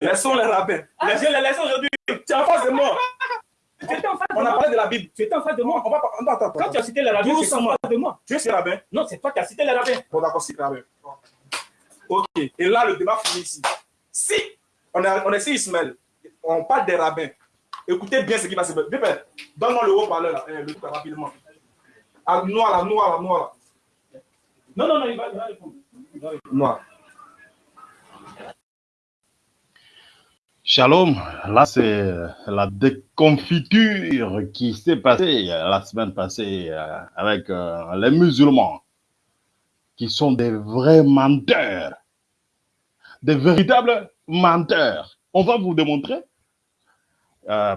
Laissons les rabbins. Ah, je les laisse aujourd'hui. Tu es en face de moi. On a parlé de la Bible. Tu étais en face de moi. On va, on attends, Quand tu as cité les rabbins, tu es en face de moi. Tu es ce rabbin Non, c'est toi qui as cité les rabbins. Bon, d'accord, c'est rabbin. Ok. Et là, le débat finit ici. Si on est, on est ici, Ismaël, on parle des rabbins, écoutez bien ce qui va se passer. Donne-moi le haut-parleur, là, eh, le truc rapidement. Ah, noir, là, noir, là, noir. Là. Non, non, non, il va, il va répondre. Noir. Shalom, là c'est la déconfiture qui s'est passée la semaine passée euh, avec euh, les musulmans qui sont des vrais menteurs, des véritables menteurs. On va vous démontrer euh,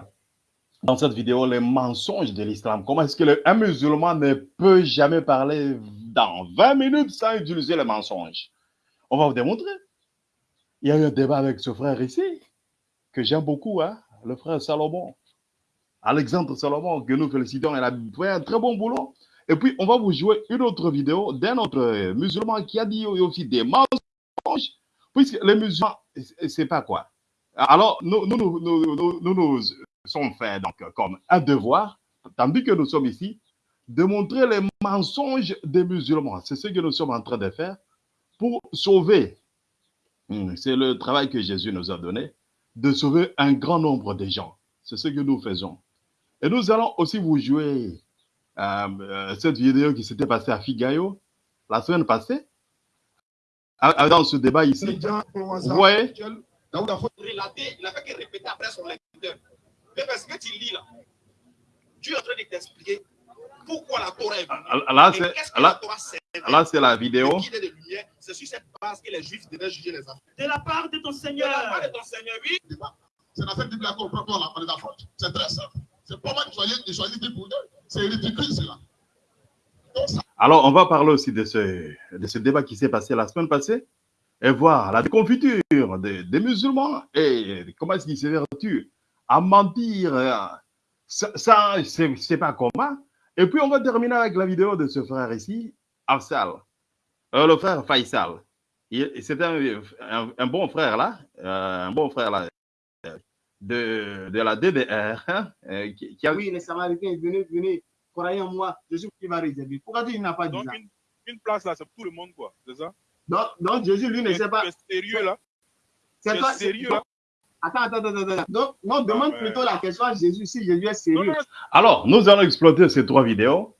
dans cette vidéo les mensonges de l'islam. Comment est-ce que un musulman ne peut jamais parler dans 20 minutes sans utiliser les mensonges? On va vous démontrer. Il y a eu un débat avec ce frère ici que j'aime beaucoup, hein, le frère Salomon. Alexandre Salomon, que nous félicitons, il a fait un très bon boulot. Et puis, on va vous jouer une autre vidéo d'un autre musulman qui a dit aussi des mensonges, puisque les musulmans, c'est pas quoi. Alors, nous, nous sommes faits donc, comme un devoir, tandis que nous sommes ici, de montrer les mensonges des musulmans. C'est ce que nous sommes en train de faire pour sauver. Hmm, c'est le travail que Jésus nous a donné de sauver un grand nombre de gens. C'est ce que nous faisons. Et nous allons aussi vous jouer euh, euh, cette vidéo qui s'était passée à Figayo la semaine passée. Dans ce débat ici. Vous voyez relater, il n'a fait que répéter après son lecteur. Mais parce que tu lis là, tu es en train de t'expliquer pourquoi la Torah est venue. Là, c'est là, là, c'est la vidéo. C'est sur cette base que les Juifs devaient juger les enfants. De la part de ton Seigneur. De la part de ton Seigneur, oui. C'est la fête du Black comprend quoi là, on est d'accord. C'est très simple. C'est pas moi qui choisis, de choisir des pour C'est ridicule, cela. Alors, on va parler aussi de ce, de ce débat qui s'est passé la semaine passée et voir la déconfiture des, des musulmans et comment est-ce qu'ils s'évertuent à mentir. Ça, ça c'est pas comment. Et puis, on va terminer avec la vidéo de ce frère ici, Afsal, euh, le frère Faisal. C'est un, un, un, bon frère là, euh, un bon frère là, de, de la DDR. Hein, euh, qui, qui, a... Oui, les Samaritains, venez, venez, croyez en moi, Jésus qui va réserver. Pourquoi il n'a pas dit donc, ça? une, une, place là, c'est pour tout le monde, quoi, c'est ça? Donc, donc, Jésus, lui, ne sait pas. C'est sérieux là C'est toi, sérieux là Attends, attends, attends, attends. Donc, non, demande plutôt la question à Jésus si Jésus est sérieux. Alors, nous allons exploiter ces trois vidéos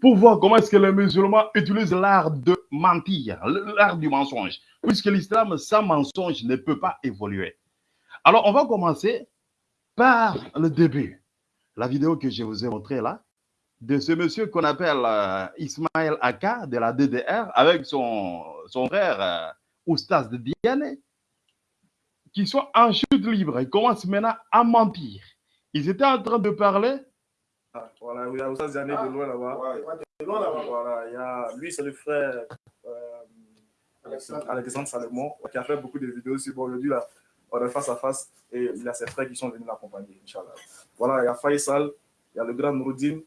pour voir comment est-ce que les musulmans utilisent l'art de mentir, l'art du mensonge, puisque l'islam sans mensonge ne peut pas évoluer. Alors, on va commencer par le début. La vidéo que je vous ai montrée là, de ce monsieur qu'on appelle euh, Ismaël Aka de la DDR avec son, son frère euh, Oustaz de Diane qui sont en chute libre. Ils commencent maintenant à mentir. Ils étaient en train de parler. Ah, voilà, il y a Oustaz de loin là-bas. de loin là-bas. Voilà, il y a, lui, c'est le frère euh, Alexandre Salomon qui a fait beaucoup de vidéos sur bon, aujourd'hui là. On est face à face et il y a ses frères qui sont venus l'accompagner, Inch'Allah. Voilà, il y a Faisal, il y a le grand Nouroudine,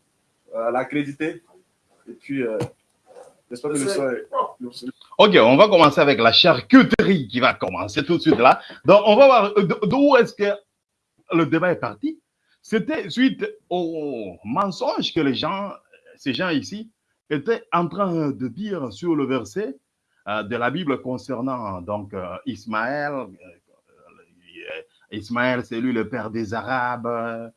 euh, l'accrédité, et puis euh, j'espère que le soir Ok, on va commencer avec la charcuterie qui va commencer tout de suite là. Donc, on va voir d'où est-ce que le débat est parti. C'était suite au mensonge que les gens, ces gens ici, étaient en train de dire sur le verset euh, de la Bible concernant donc euh, Ismaël. Euh, Ismaël, c'est lui le père des Arabes.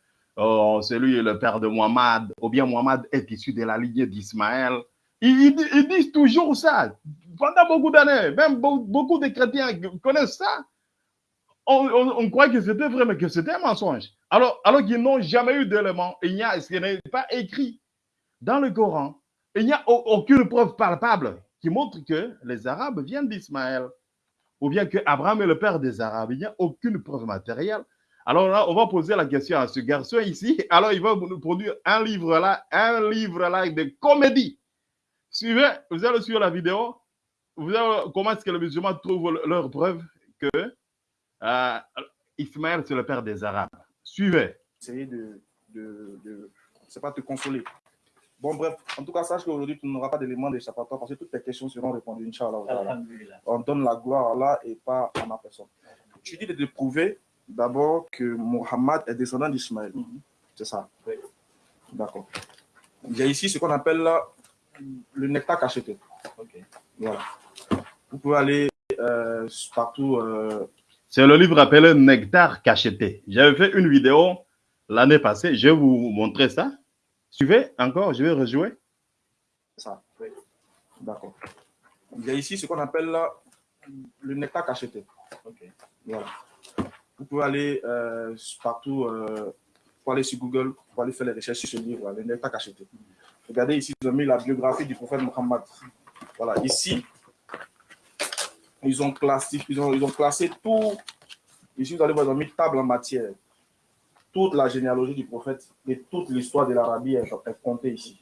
C'est lui le père de Muhammad. Ou bien Muhammad est issu de la lignée d'Ismaël. Ils, disent toujours ça. Pendant beaucoup d'années, même beaucoup de chrétiens connaissent ça. On croit que c'était vrai, mais que c'était un mensonge. Alors, alors qu'ils n'ont jamais eu d'éléments. Il n'y a, ce n'est pas écrit dans le Coran. Il n'y a aucune preuve palpable qui montre que les Arabes viennent d'Ismaël. Ou bien que Abraham est le père des Arabes. Il n'y a aucune preuve matérielle. Alors là, on va poser la question à ce garçon ici. Alors, il va nous produire un livre là, un livre là de comédie. Suivez, vous allez suivre la vidéo. Vous allez, comment est-ce que les musulmans trouvent leur preuve que euh, Ismaël, c'est le père des Arabes. Suivez. Essayer de, de, de c'est pas te consoler. Bon, bref, en tout cas, sache qu'aujourd'hui, tu n'auras pas d'éléments d'échappatoire parce que toutes tes questions seront répondues, Inch'Allah. On donne la gloire à Allah et pas à ma personne. tu dis de prouver d'abord que Mohammed est descendant d'Ismaël. Mhm. C'est ça Oui. D'accord. Il y a ici ce qu'on appelle là, le nectar cacheté. Voilà. Vous pouvez aller euh, partout. euh, C'est le livre appelé Nectar cacheté. J'avais fait une vidéo l'année passée. Je vais vous montrer ça. Suivez encore, je vais rejouer. ça. Oui. D'accord. Il y a ici ce qu'on appelle là, le nectar cacheté. Voilà. Vous pouvez aller euh, partout, euh, pour aller sur Google, pour aller faire les recherches sur ce livre, le nectar cacheté. Regardez ici, ils ont mis la biographie du prophète Mohammed. Voilà, ici, ils ont classé, ils ont, classé tout. Ici, vous allez voir, ils ont mis table en matière. Toute la généalogie du prophète et toute l'histoire de l'Arabie est, comptée ici.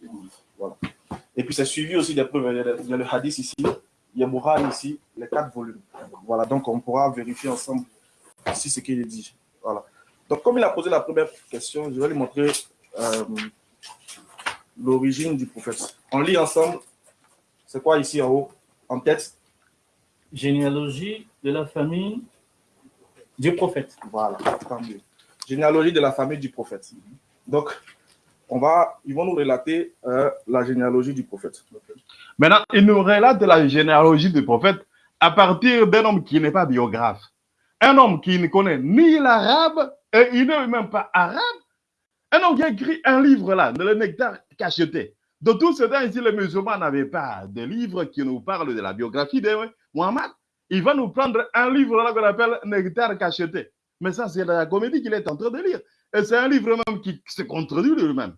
Voilà. Et puis, c'est suivi aussi des preuves. Il y a le- il y a le hadith ici, il y a Bukhari ici, les quatre volumes. Voilà, donc on pourra vérifier ensemble si ce qu'il dit. Voilà. Donc, comme il a posé la première question, je vais lui montrer euh, l'origine du prophète. On lit ensemble. C'est quoi ici en haut En tête? Généalogie de la famille du prophète. Voilà, tant mieux. Généalogie de la famille du prophète. Donc, on va, ils vont nous relater euh, la généalogie du prophète. Maintenant, il nous relate la généalogie du prophète à partir d'un homme qui n'est pas biographe. Un homme qui ne connaît ni l'arabe et il n'est même pas arabe. Un homme qui a écrit un livre là, le nectar cacheté. De tout ce temps ici, les musulmans n'avaient pas de livre qui nous parle de la biographie de Muhammad. Il va nous prendre un livre là qu'on appelle Nectar cacheté. Mais ça, c'est la comédie qu'il est en train de lire. Et c'est un livre même qui se contredit lui-même.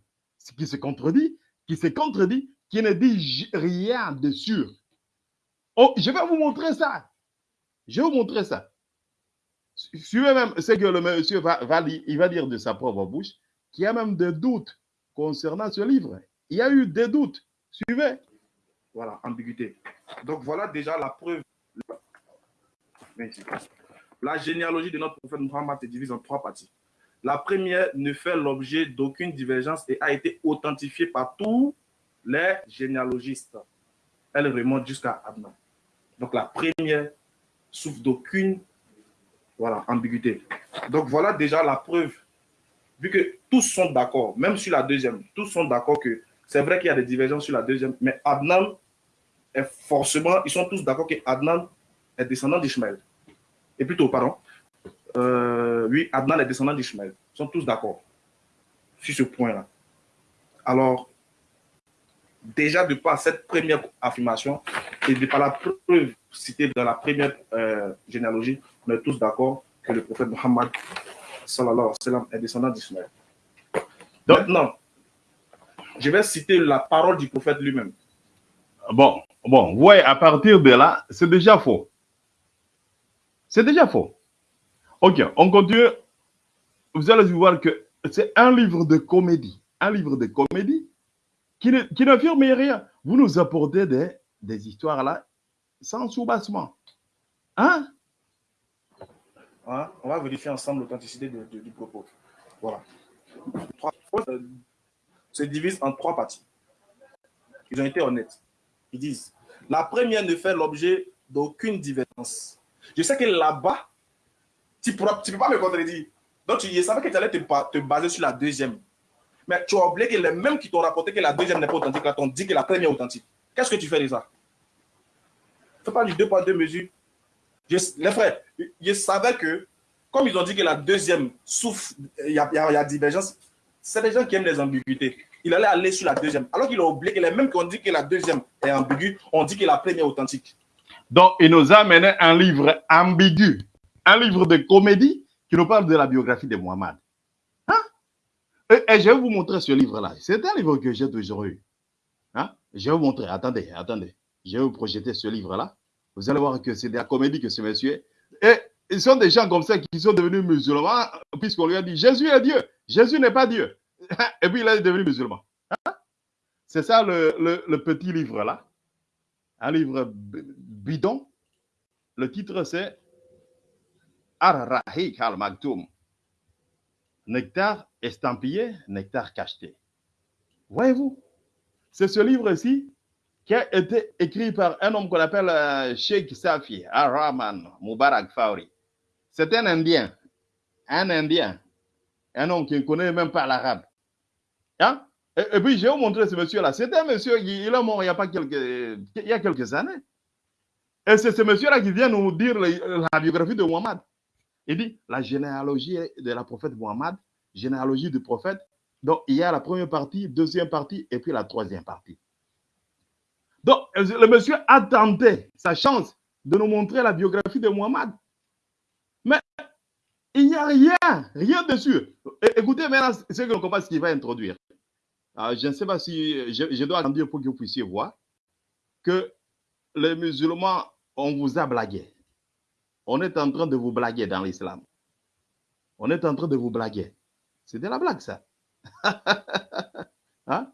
Qui se contredit, qui se contredit, qui ne dit rien de sûr. Oh, je vais vous montrer ça. Je vais vous montrer ça. Su- Suivez même ce que le monsieur va, va lire, il va dire de sa propre bouche, qu'il y a même des doutes concernant ce livre. Il y a eu des doutes. Suivez. Voilà, ambiguïté. Donc, voilà déjà la preuve. La généalogie de notre prophète Muhammad se divise en trois parties. La première ne fait l'objet d'aucune divergence et a été authentifiée par tous les généalogistes. Elle remonte jusqu'à Adnan. Donc, la première souffre d'aucune voilà, ambiguïté. Donc, voilà déjà la preuve. Vu que tous sont d'accord, même sur la deuxième, tous sont d'accord que c'est vrai qu'il y a des divergences sur la deuxième, mais Adnan est forcément, ils sont tous d'accord que Adnan est descendant d'Ishmaël. Et plutôt, pardon, euh, oui, Adnan est descendant d'Ishmaël. Ils sont tous d'accord sur ce point-là. Alors, déjà de par cette première affirmation et de par la preuve citée dans la première euh, généalogie, on est tous d'accord que le prophète Mohammed sallallahu alayhi wa sallam, est descendant d'Ishmaël. Donc- Maintenant, je vais citer la parole du prophète lui-même. Bon, bon, ouais, à partir de là, c'est déjà faux. C'est déjà faux. Ok, on continue. Vous allez voir que c'est un livre de comédie. Un livre de comédie qui ne- qui n'affirme rien. Vous nous apportez des, des histoires là sans soubassement. Hein? On va vérifier ensemble l'authenticité du propos. Voilà. Euh, se divise en trois parties. Ils ont été honnêtes. Ils disent la première ne fait l'objet d'aucune divergence. Je sais que là-bas, tu ne peux pas me contredire. Donc, tu, savais que tu allais te, ba- te baser sur la deuxième. Mais tu as oublié que les mêmes qui t'ont rapporté que la deuxième n'est pas authentique, là, t'ont dit que la première est authentique. Qu'est-ce que tu fais de ça Fais pas du deux poids, deux mesures. Les frères, je savais que, comme ils ont dit que la deuxième souffre, il y a, divergence, c'est des gens qui aiment les ambiguïtés. Il allait aller sur la deuxième. Alors qu'il a oublié que les mêmes qui ont dit que la deuxième est ambiguë, ont dit que la première est authentique. Donc, il nous a amené un livre ambigu, un livre de comédie qui nous parle de la biographie de Muhammad. Hein? Et, et je vais vous montrer ce livre-là. C'est un livre que j'ai toujours eu. Hein? Je vais vous montrer. Attendez, attendez. Je vais vous projeter ce livre-là. Vous allez voir que c'est de la comédie que ce monsieur. Et ils sont des gens comme ça qui sont devenus musulmans, puisqu'on lui a dit Jésus est Dieu. Jésus n'est pas Dieu. Et puis il est devenu musulman. Hein? C'est ça le, le- petit livre-là. Un livre bidon. Le titre c'est Ar-Rahik al-Maktoum. Nectar estampillé, nectar cacheté. Voyez-vous, c'est ce livre-ci qui a été écrit par un homme qu'on appelle euh, Sheikh Safi Ar-Rahman Mubarak Fauri. C'est un Indien. Un Indien. Un homme qui ne connaît même pas l'arabe. Hein? Et, et puis, je vais vous montrer ce monsieur-là. C'est un monsieur, il, est mort il y a, pas quelques, il y a quelques années. Et c'est ce monsieur-là qui vient nous dire le- la biographie de Muhammad. Il dit la généalogie de la prophète Muhammad, généalogie du prophète. Donc, il y a la première partie, deuxième partie et puis la troisième partie. Donc, le monsieur a tenté sa chance de nous montrer la biographie de Muhammad. Mais il n'y a rien, rien dessus. Écoutez maintenant ce que comprend, ce qu'il va introduire. Ah, je ne sais pas si je, dois dire pour que vous puissiez voir que les musulmans, on vous a blagué. On est en train de vous blaguer dans l'islam. On est en train de vous blaguer. C'est de la blague, ça. Hein?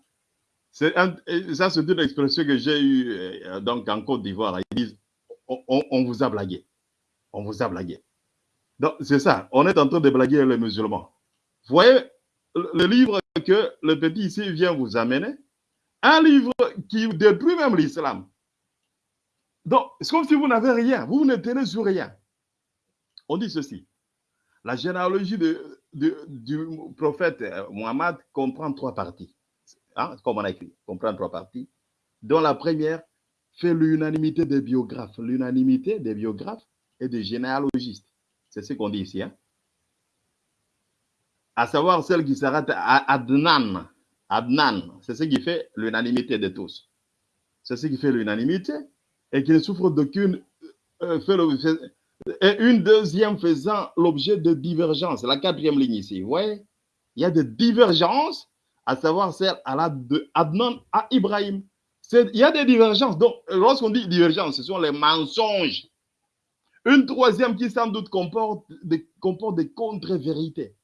Ça, c'est une expression que j'ai eue euh, donc en Côte d'Ivoire. Ils disent on, vous a blagué. On vous a blagué. Donc, c'est ça. On est en train de blaguer les musulmans. Vous voyez le livre que le petit ici vient vous amener, un livre qui détruit même l'islam. Donc, c'est comme si vous n'avez rien. Vous ne tenez sur rien. On dit ceci. La généalogie du prophète euh, Mohammed comprend trois parties. Hein, comme on a écrit, comprend trois parties, dont la première fait l'unanimité des biographes, l'unanimité des biographes et des généalogistes. C'est ce qu'on dit ici. Hein? À savoir celle qui s'arrête à Adnan. Adnan, c'est ce qui fait l'unanimité de tous. C'est ce qui fait l'unanimité et qui ne souffre d'aucune. euh, fait- et une deuxième faisant l'objet de divergences. La quatrième ligne ici. Vous voyez? Il y a des divergences, à savoir celle la de Adnan à Ibrahim. Il y a des divergences. Donc, lorsqu'on dit divergence, ce sont les mensonges. Une troisième qui sans doute comporte des, comporte des contre-vérités.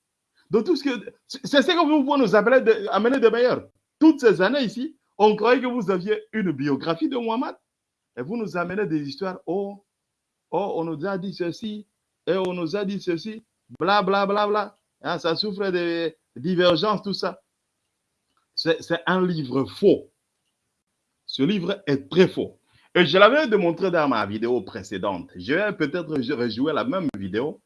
Tout ce que. C'est c'est ce que vous pouvez nous appeler de, amener de meilleur. Toutes ces années ici, on croyait que vous aviez une biographie de Muhammad. Et vous nous amenez des histoires. Oh, oh, on nous a dit ceci. Et on nous a dit ceci. Bla, bla, bla, bla. Hein, ça souffre de divergences, tout ça. C'est un livre faux. Ce livre est très faux. Et je l'avais démontré dans ma vidéo précédente. Je vais peut-être rejouer la même vidéo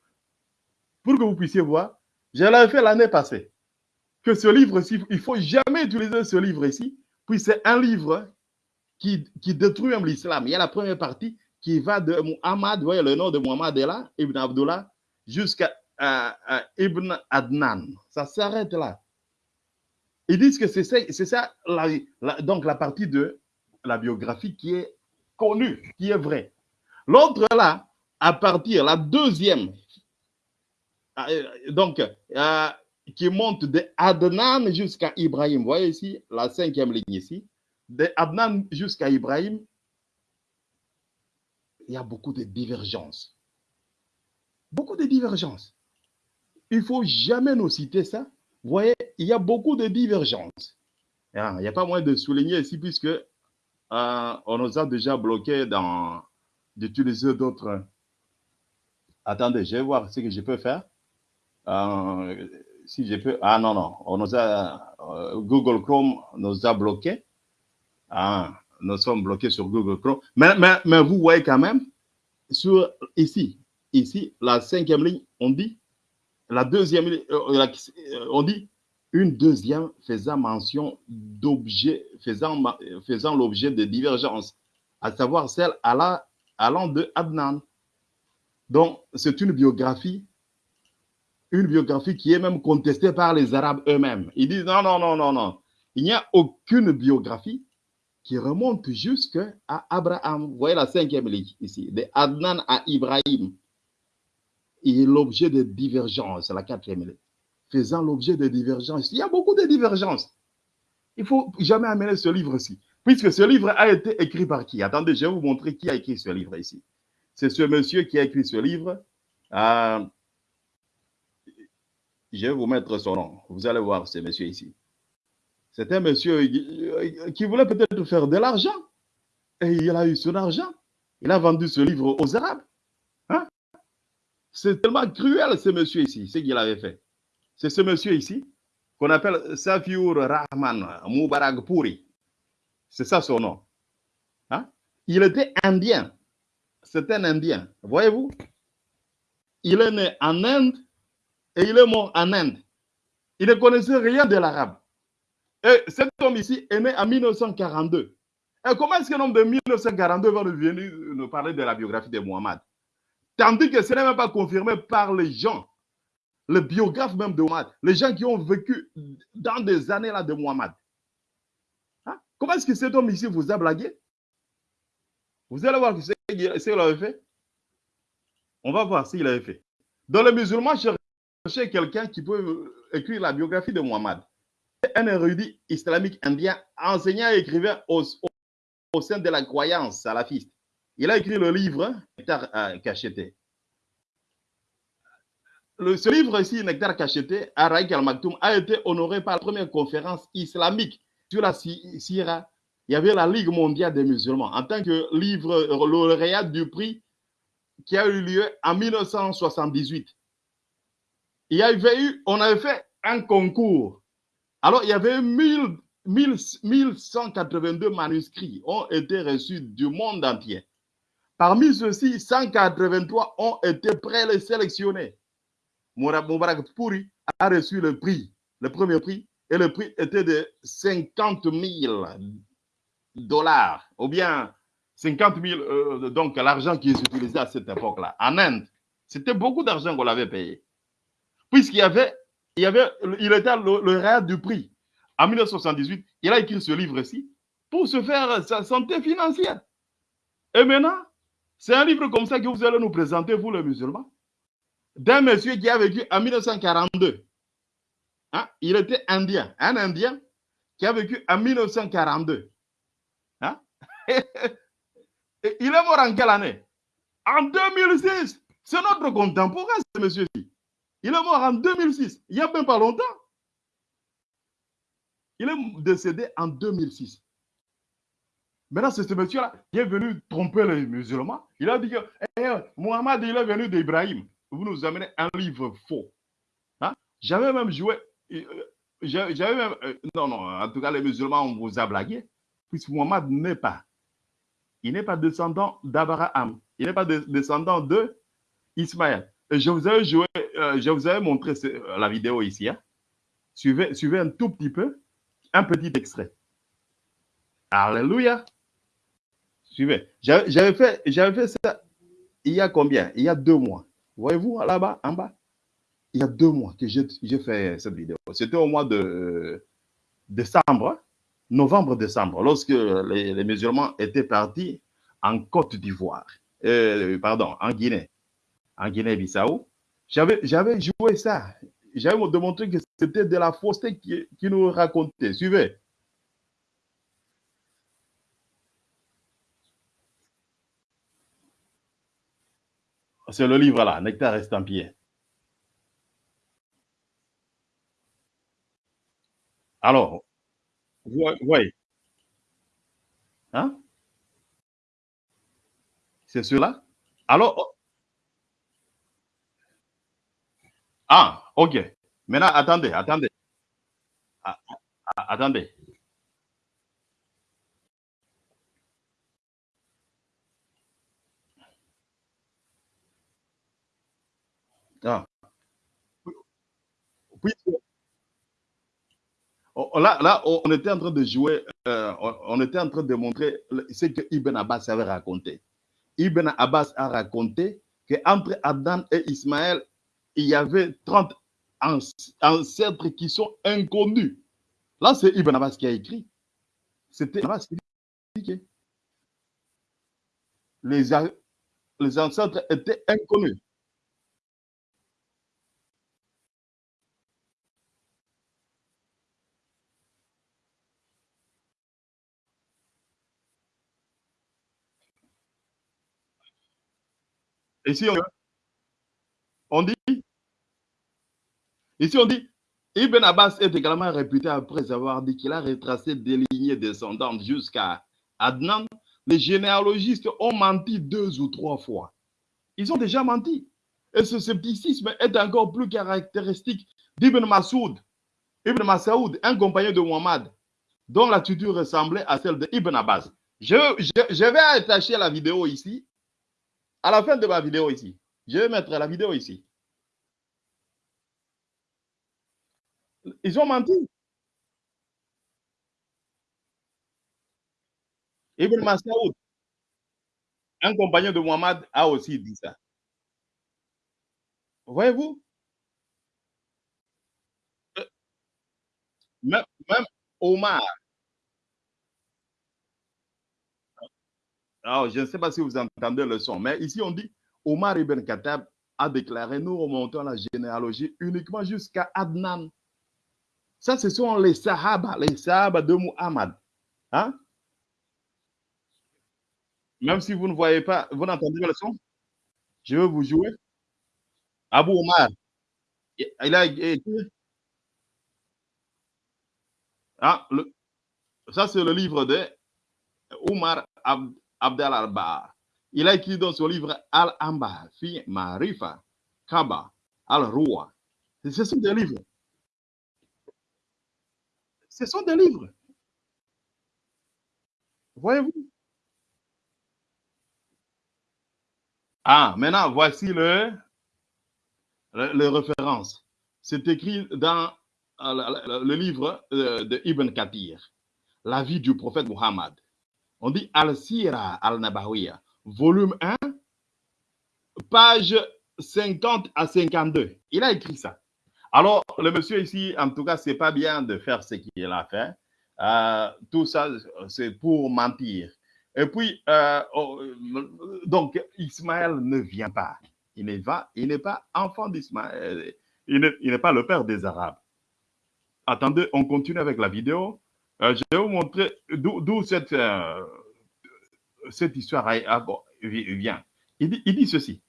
pour que vous puissiez voir. Je l'avais fait l'année passée. Que ce livre-ci, il ne faut jamais utiliser ce livre ici. Puis c'est un livre qui, qui détruit l'islam. Il y a la première partie qui va de Muhammad, vous voyez le nom de Muhammad est là, Ibn Abdullah, jusqu'à euh, euh, Ibn Adnan. Ça s'arrête là. Ils disent que c'est ça, la- donc la partie de la biographie qui est connue, qui est vraie. L'autre là, à partir, la deuxième, euh, donc, euh, qui monte de Adnan jusqu'à Ibrahim. Vous voyez ici, la cinquième ligne ici. De Adnan jusqu'à Ibrahim, il y a beaucoup de divergences. Beaucoup de divergences. Il ne faut jamais nous citer ça. Vous voyez, il y a beaucoup de divergences. Ah, Il n'y a pas moyen de souligner ici puisque euh, on nous a déjà bloqué d'utiliser d'autres. Attendez, je vais voir ce que je peux faire. Euh, si je peux. Ah non, non. On nous a, euh, Google Chrome nous a bloqué. Ah, nous sommes bloqués sur Google Chrome. Mais, mais, mais vous voyez quand même, sur ici, ici, la cinquième ligne, on dit, la deuxième euh, la- euh, on dit une deuxième faisant mention d'objets, faisant l'objet de divergences, à savoir celle allant, allant de Adnan. Donc, c'est une biographie une biographie qui est même contestée par les Arabes eux-mêmes. Ils disent non, non, non, non, non. Il n'y a aucune biographie qui remonte jusqu'à Abraham. Vous voyez la cinquième ligne ici, de Adnan à Ibrahim. Il est l'objet de divergences, la quatrième. Faisant l'objet de divergences. Il y a beaucoup de divergences. Il ne faut jamais amener ce livre-ci. Puisque ce livre a été écrit par qui? Attendez, je vais vous montrer qui a écrit ce livre ici. C'est ce monsieur qui a écrit ce livre. Euh, je vais vous mettre son nom. Vous allez voir ce monsieur ici. C'est un monsieur qui- qui voulait peut-être faire de l'argent. Et il a eu son argent. Il a vendu ce livre aux Arabes. C'est tellement cruel ce monsieur ici, ce qu'il avait fait. C'est ce monsieur ici qu'on appelle Safiur Rahman Mubarakpuri. C'est ça son nom. Hein? Il était indien. C'est un indien. Voyez-vous? il est né en Inde et il est mort en Inde. Il ne connaissait rien de l'arabe. Et cet homme ici est né en 1942. Et comment est-ce qu'un homme de 1942 va nous venir nous parler de la biographie de Muhammad? Tandis que ce n'est même pas confirmé par les gens, les biographes même de Muhammad, les gens qui ont vécu dans des années là de Muhammad. Hein? Comment est-ce que cet homme ici vous a blagué? Vous allez voir ce qu'il avait fait. On va voir s'il avait fait. Dans les musulmans, chercher quelqu'un qui peut écrire la biographie de Muhammad. Un érudit islamique indien, enseignant et écrivain au, au sein de la croyance salafiste. Il a écrit le livre Nectar euh, cacheté. Ce livre ici, Nectar cacheté, Araïk al-Maktoum, a été honoré par la première conférence islamique sur la Syrah. Il y avait la Ligue mondiale des musulmans en tant que livre lauréat du prix qui a eu lieu en 1978. Il y avait eu, on avait fait un concours. Alors, il y avait 1000 1182 manuscrits ont été reçus du monde entier. Parmi ceux-ci, 183 ont été présélectionnés. Moubarak Pouri a reçu le prix, le premier prix, et le prix était de 50 000 dollars, ou bien 50 000, euh, donc l'argent qui s'utilisait à cette époque-là. En Inde, c'était beaucoup d'argent qu'on avait payé. Puisqu'il y avait, il y avait, il était le, le rare du prix en 1978, il a écrit ce livre-ci pour se faire sa santé financière. Et maintenant, c'est un livre comme ça que vous allez nous présenter, vous les musulmans, d'un monsieur qui a vécu en 1942. Hein? Il était indien, un indien qui a vécu en 1942. Hein? Il est mort en quelle année? En 2006. C'est notre contemporain, ce monsieur-ci. Il est mort en 2006, il n'y a même pas longtemps. Il est décédé en 2006. Maintenant, c'est ce monsieur-là qui est venu tromper les musulmans. Il a dit que eh, Mohamed, il est venu d'Ibrahim. Vous nous amenez un livre faux. Hein? J'avais même joué. Euh, j'avais même. Euh, non, non, en tout cas, les musulmans, on vous a blagué. Puisque Mohamed n'est pas. Il n'est pas descendant d'Abraham. Il n'est pas de, descendant de Ismaël. Je vous avais joué, euh, je vous avais montré la vidéo ici. Hein? Suivez, suivez un tout petit peu un petit extrait. Alléluia. Suivez. J'avais fait, fait ça il y a combien? Il y a deux mois. Voyez-vous là-bas, en bas? Il y a deux mois que j'ai fait cette vidéo. C'était au mois de décembre, novembre-décembre, lorsque les, musulmans étaient partis en Côte d'Ivoire. Euh, pardon, en Guinée. En Guinée-Bissau. J'avais joué ça j'avais démontré que c'était de la fausseté qui, qui nous racontait. Suivez. C'est le livre là, Nectar estampillé. Alors, oui. Hein? C'est cela? Alors, oh. ah, Ok. Maintenant, attendez, attendez. Ah, ah, attendez. Ah. Oh, là, là, on était en train de jouer, euh, on était en train de montrer ce que Ibn Abbas avait raconté. Ibn Abbas a raconté qu'entre Adam et Ismaël, il y avait 30 ancêtres qui sont inconnus. Là, c'est Ibn Abbas qui a écrit. C'était Ibn Abbas qui a écrit. Les, les ancêtres étaient inconnus. Ici, on, dit on dit, Ibn Abbas est également réputé après avoir dit qu'il a retracé des lignées descendantes jusqu'à Adnan. Les généalogistes ont menti deux ou trois fois. Ils ont déjà menti. Et ce scepticisme est encore plus caractéristique d'Ibn Masoud. Ibn Masoud, un compagnon de Muhammad, dont l'attitude ressemblait à celle d'Ibn Abbas. Je vais attacher la vidéo ici, à la fin de ma vidéo ici. Je vais mettre la vidéo ici. Ils ont menti. Ibn Masoud, un compagnon de Muhammad, a aussi dit ça. Voyez-vous? Euh, même Omar, alors je ne sais pas si vous entendez le son, mais ici on dit Omar ibn Khattab a déclaré nous remontons la généalogie uniquement jusqu'à Adnan. Ça, ce sont les Sahaba, les Sahaba de Muhammad. Hein? Même si vous ne voyez pas, vous n'entendez pas le son, je vais vous jouer. Abu Omar, il a écrit. Ah, ça, c'est le livre de Omar Abdel Alba. Il a écrit dans son livre Al-Amba, fi Marifa, Kaba, Al-Ruwa. Ce sont des livres. Ce sont des livres. Voyez-vous? Ah, maintenant, voici le, le- les références. C'est écrit dans euh, le, le- le livre euh, de Ibn Kathir, La vie du prophète Muhammad. On dit Al-Sira al-Nabawiya, volume 1, page 50 à 52. Il a écrit ça. Alors, le monsieur ici, en tout cas, c'est pas bien de faire ce qu'il a fait. Euh, tout ça, c'est pour mentir. Et puis, euh, oh, donc, Ismaël ne vient pas. Il n'est pas, il pas enfant d'Ismaël. Il n'est pas le père des Arabes. Attendez, on continue avec la vidéo. Euh, je vais vous montrer d'où euh, cette histoire a- a- vient. Il dit, ceci.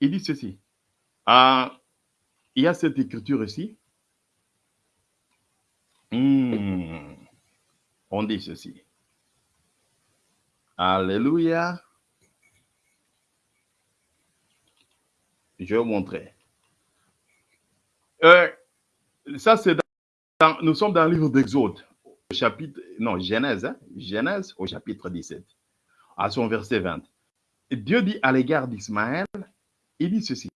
Il dit ceci. Ah, il y a cette écriture ici. Hmm. On dit ceci. Alléluia. Je vais vous montrer. Euh, ça, c'est nous sommes dans le livre d'Exode, chapitre, non, Genèse, hein, Genèse au chapitre 17, à son verset 20. Et Dieu dit à l'égard d'Ismaël, il dit ceci.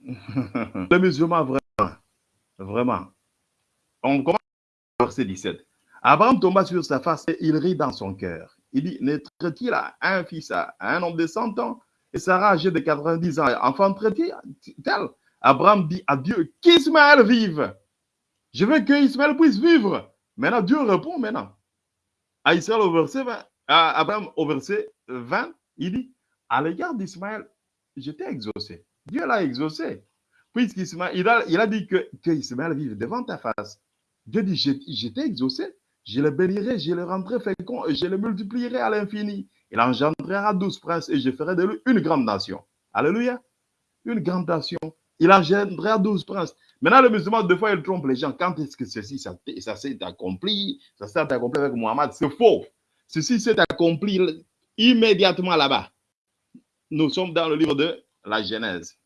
Le musulman, vraiment, vraiment. On commence au verset 17. Abraham tomba sur sa face et il rit dans son cœur. Il dit, naîtrait-il à un fils à un homme de 100 ans? Et Sarah âgée de 90 ans, enfanterait-il tel? Abraham dit à Dieu, qu'Ismaël vive. Je veux que Ismaël puisse vivre. Maintenant, Dieu répond maintenant. À Israël au verset 20, à Abraham au verset 20, il dit, à l'égard d'Ismaël, je t'ai exaucé. Dieu l'a exaucé. Puisqu'Ismaël, il a, dit que, vive devant ta face. Dieu dit, je, je t'ai exaucé. Je le bénirai, je le rendrai fécond je le multiplierai à l'infini. Il engendrera douze princes et je ferai de lui une grande nation. Alléluia. Une grande nation. Il engendrera douze princes. Maintenant, le musulman, deux fois, il trompe les gens. Quand est-ce que ceci, ça s'est accompli? Ça s'est accompli avec Mohammed. C'est faux. Ceci s'est accompli immédiatement là-bas. Nous sommes dans le livre de la Genèse.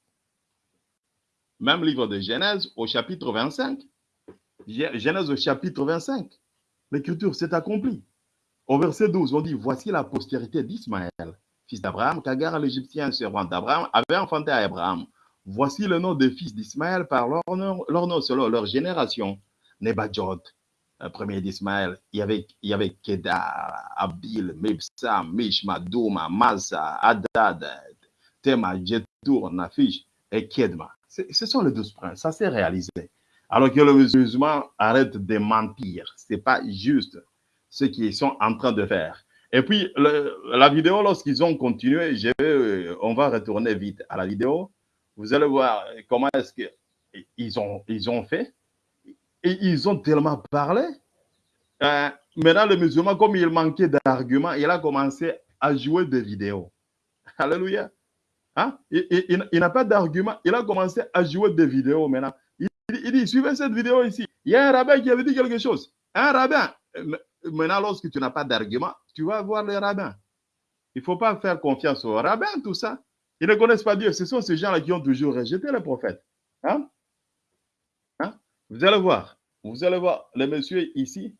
Même livre de Genèse au chapitre 25. Genèse au chapitre 25. L'écriture s'est accomplie. Au verset 12, on dit Voici la postérité d'Ismaël, fils d'Abraham, qu'Agar l'Égyptien, servant d'Abraham, avait enfanté à Abraham. Voici le nom des fils d'Ismaël par leur nom, leur nom selon leur génération. Nebajot, premier d'Ismaël, il y avait, il y avait Kedar, Abil, Mibsam, Mishma, Douma, Adad, Tema, Jetur, Nafish et Kedma. Ce sont les douze princes, ça s'est réalisé. Alors que le musulman arrête de mentir. Ce n'est pas juste ce qu'ils sont en train de faire. Et puis, la vidéo, lorsqu'ils ont continué, je vais, on va retourner vite à la vidéo. Vous allez voir comment est-ce qu'ils ont, ils ont fait. Et ils ont tellement parlé. Euh, maintenant, le musulman, comme il manquait d'arguments, il a commencé à jouer des vidéos. Alléluia. Hein? Il, il, il n'a pas d'argument. Il a commencé à jouer des vidéos maintenant. Il, il dit, suivez cette vidéo ici. Il y a un rabbin qui avait dit quelque chose. Un rabbin. Maintenant, lorsque tu n'as pas d'argument, tu vas voir les rabbins. Il ne faut pas faire confiance aux rabbins, tout ça. Ils ne connaissent pas Dieu. Ce sont ces gens-là qui ont toujours rejeté le prophète. Hein? Hein? Vous allez voir. Vous allez voir le monsieur ici.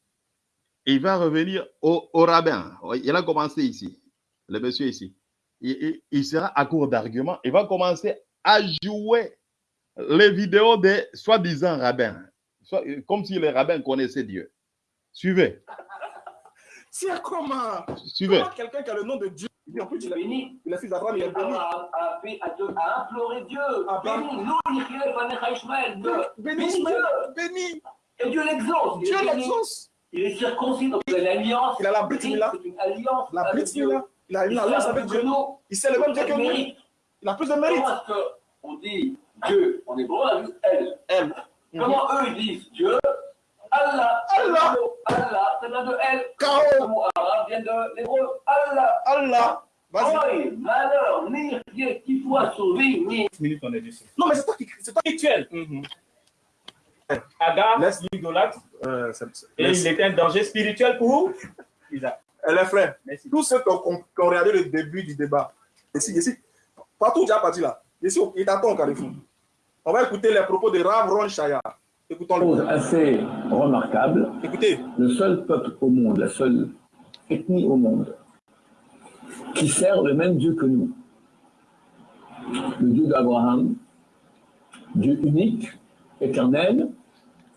Il va revenir au, au rabbin. Il a commencé ici. Le monsieur ici. il, il sera à court d'arguments. Il va commencer à jouer les vidéos des soi-disant rabbins, Soit- comme si les rabbins connaissaient Dieu. Suivez, C'est comment? Suivez. Comment quelqu'un qui a le nom de Dieu, il dit en plus, il a, béni. il est fils d'Abraham, il est béni. A, a, fait- a, de- a imploré Dieu. Béni, Ishmael. Dieu. Béni, Béni Ismaël, Dieu. béni. Et Dieu l'exauce. Dieu l'exauce. Il est circoncis, donc il a l'alliance. Il a la une alliance. La. Mila, il a une alliance avec Dieu. Il sait le même Dieu que nous. Il a plus de mérite. Comment est-ce qu'on dit Dieu En hébreu, on a vu elle? Elle. Comment eux ils disent Dieu Allah. Allah. Allah, vient de elle. Le K.O. mot arabe vient de l'hébreu. Allah. Allah. Vas-y. Oui, malheur, ni rien qui soit sauvé, ni. minutes, on est dessus. Non, mais c'est toi qui. C'est toi Rituel. Mhm. Agar, Laisse- l'idolâtre, Euh, c'est- c'est- et il était un danger spirituel pour Isaac. Eh, les frères, Merci. tous ceux qui ont, qui ont regardé le début du débat, ici, ici, partout où tu as parti là, ici, il t'attend au Carrefour. On va écouter les propos de Rav Ron Shaya. chose assez remarquable. Écoutez, Le seul peuple au monde, la seule ethnie au monde qui sert le même Dieu que nous. Le Dieu d'Abraham, Dieu unique, éternel,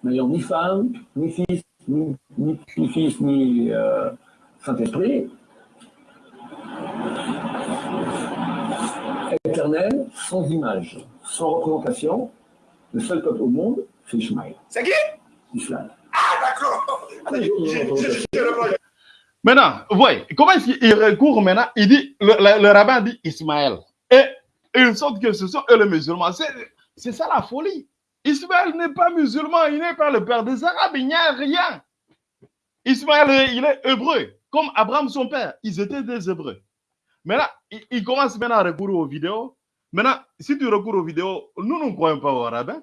n'ayant ni femme, ni fils, ni, ni, ni fils, ni euh, Saint-Esprit. Éternel, sans image, sans représentation, le seul peuple au monde, c'est qui. Ah, d'accord. Maintenant, voyez, comment est-ce qu'il recourt maintenant Il dit, le, le- le rabbin dit Ismaël. Et il sorte que ce sont eux les musulmans. C'est c'est ça la folie. Ismaël n'est pas musulman, il n'est pas le père des Arabes, il n'y a rien. Ismaël, il est hébreu, comme Abraham son père. Ils étaient des hébreux. Maintenant, il, il commence maintenant à recourir aux vidéos. Maintenant, si tu recours aux vidéos, nous ne croyons pas aux rabbins.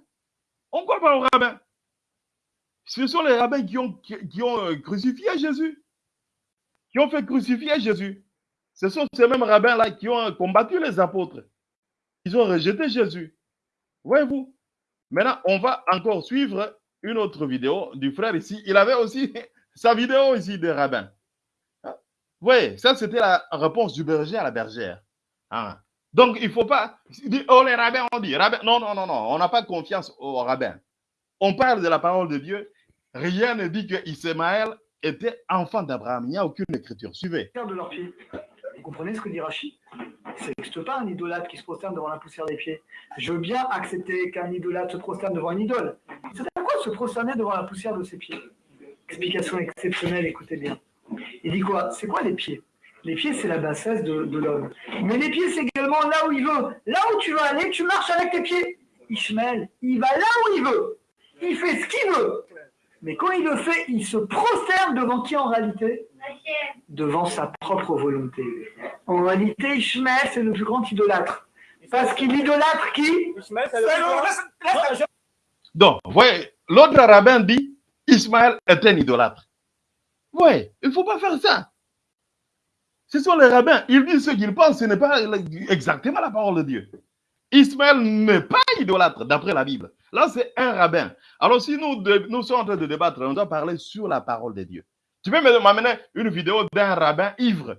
On croit pas aux rabbins. Ce sont les rabbins qui ont, euh, crucifié Jésus qui ont fait crucifier Jésus. Ce sont ces mêmes rabbins-là qui ont combattu les apôtres. Ils ont rejeté Jésus. Voyez-vous Maintenant, on va encore suivre une autre vidéo du frère ici. Il avait aussi sa vidéo ici des rabbins. Hein? Vous voyez, ça c'était la réponse du berger à la bergère. Hein? Donc, il ne faut pas oh les rabbins ont dit. Rabbins. Non, non, non, non, on n'a pas confiance aux rabbins. On parle de la parole de Dieu. Rien ne dit que Ismaël était enfant d'Abraham. Il n'y a aucune écriture. Suivez. de leurs pieds. Vous comprenez ce que dit Rachid? Ça n'existe pas un idolâtre qui se prosterne devant la poussière des pieds. Je veux bien accepter qu'un idolâtre se prosterne devant une idole. C'est à quoi se prosterner devant la poussière de ses pieds? Explication exceptionnelle, écoutez bien. Il dit quoi? C'est quoi les pieds? Les pieds, c'est la bassesse de, de l'homme. Mais les pieds, c'est également là où il veut. Là où tu veux aller, tu marches avec tes pieds. Ishmael, il va là où il veut. Il fait ce qu'il veut. Mais quand il le fait, il se prosterne devant qui en réalité? Devant sa propre volonté. En réalité, Ishmael, c'est le plus grand idolâtre. Parce qu'il idolâtre qui? Donc, vous voyez, l'autre rabbin dit Ismaël est un idolâtre. Oui, il ne faut pas faire ça. Ce sont les rabbins. Ils disent ce qu'ils pensent, ce n'est pas exactement la parole de Dieu. Ismaël n'est pas idolâtre d'après la Bible. Là, c'est un rabbin. Alors, si nous, nous sommes en train de débattre, on doit parler sur la parole de Dieu. Tu peux me- m'amener une vidéo d'un rabbin ivre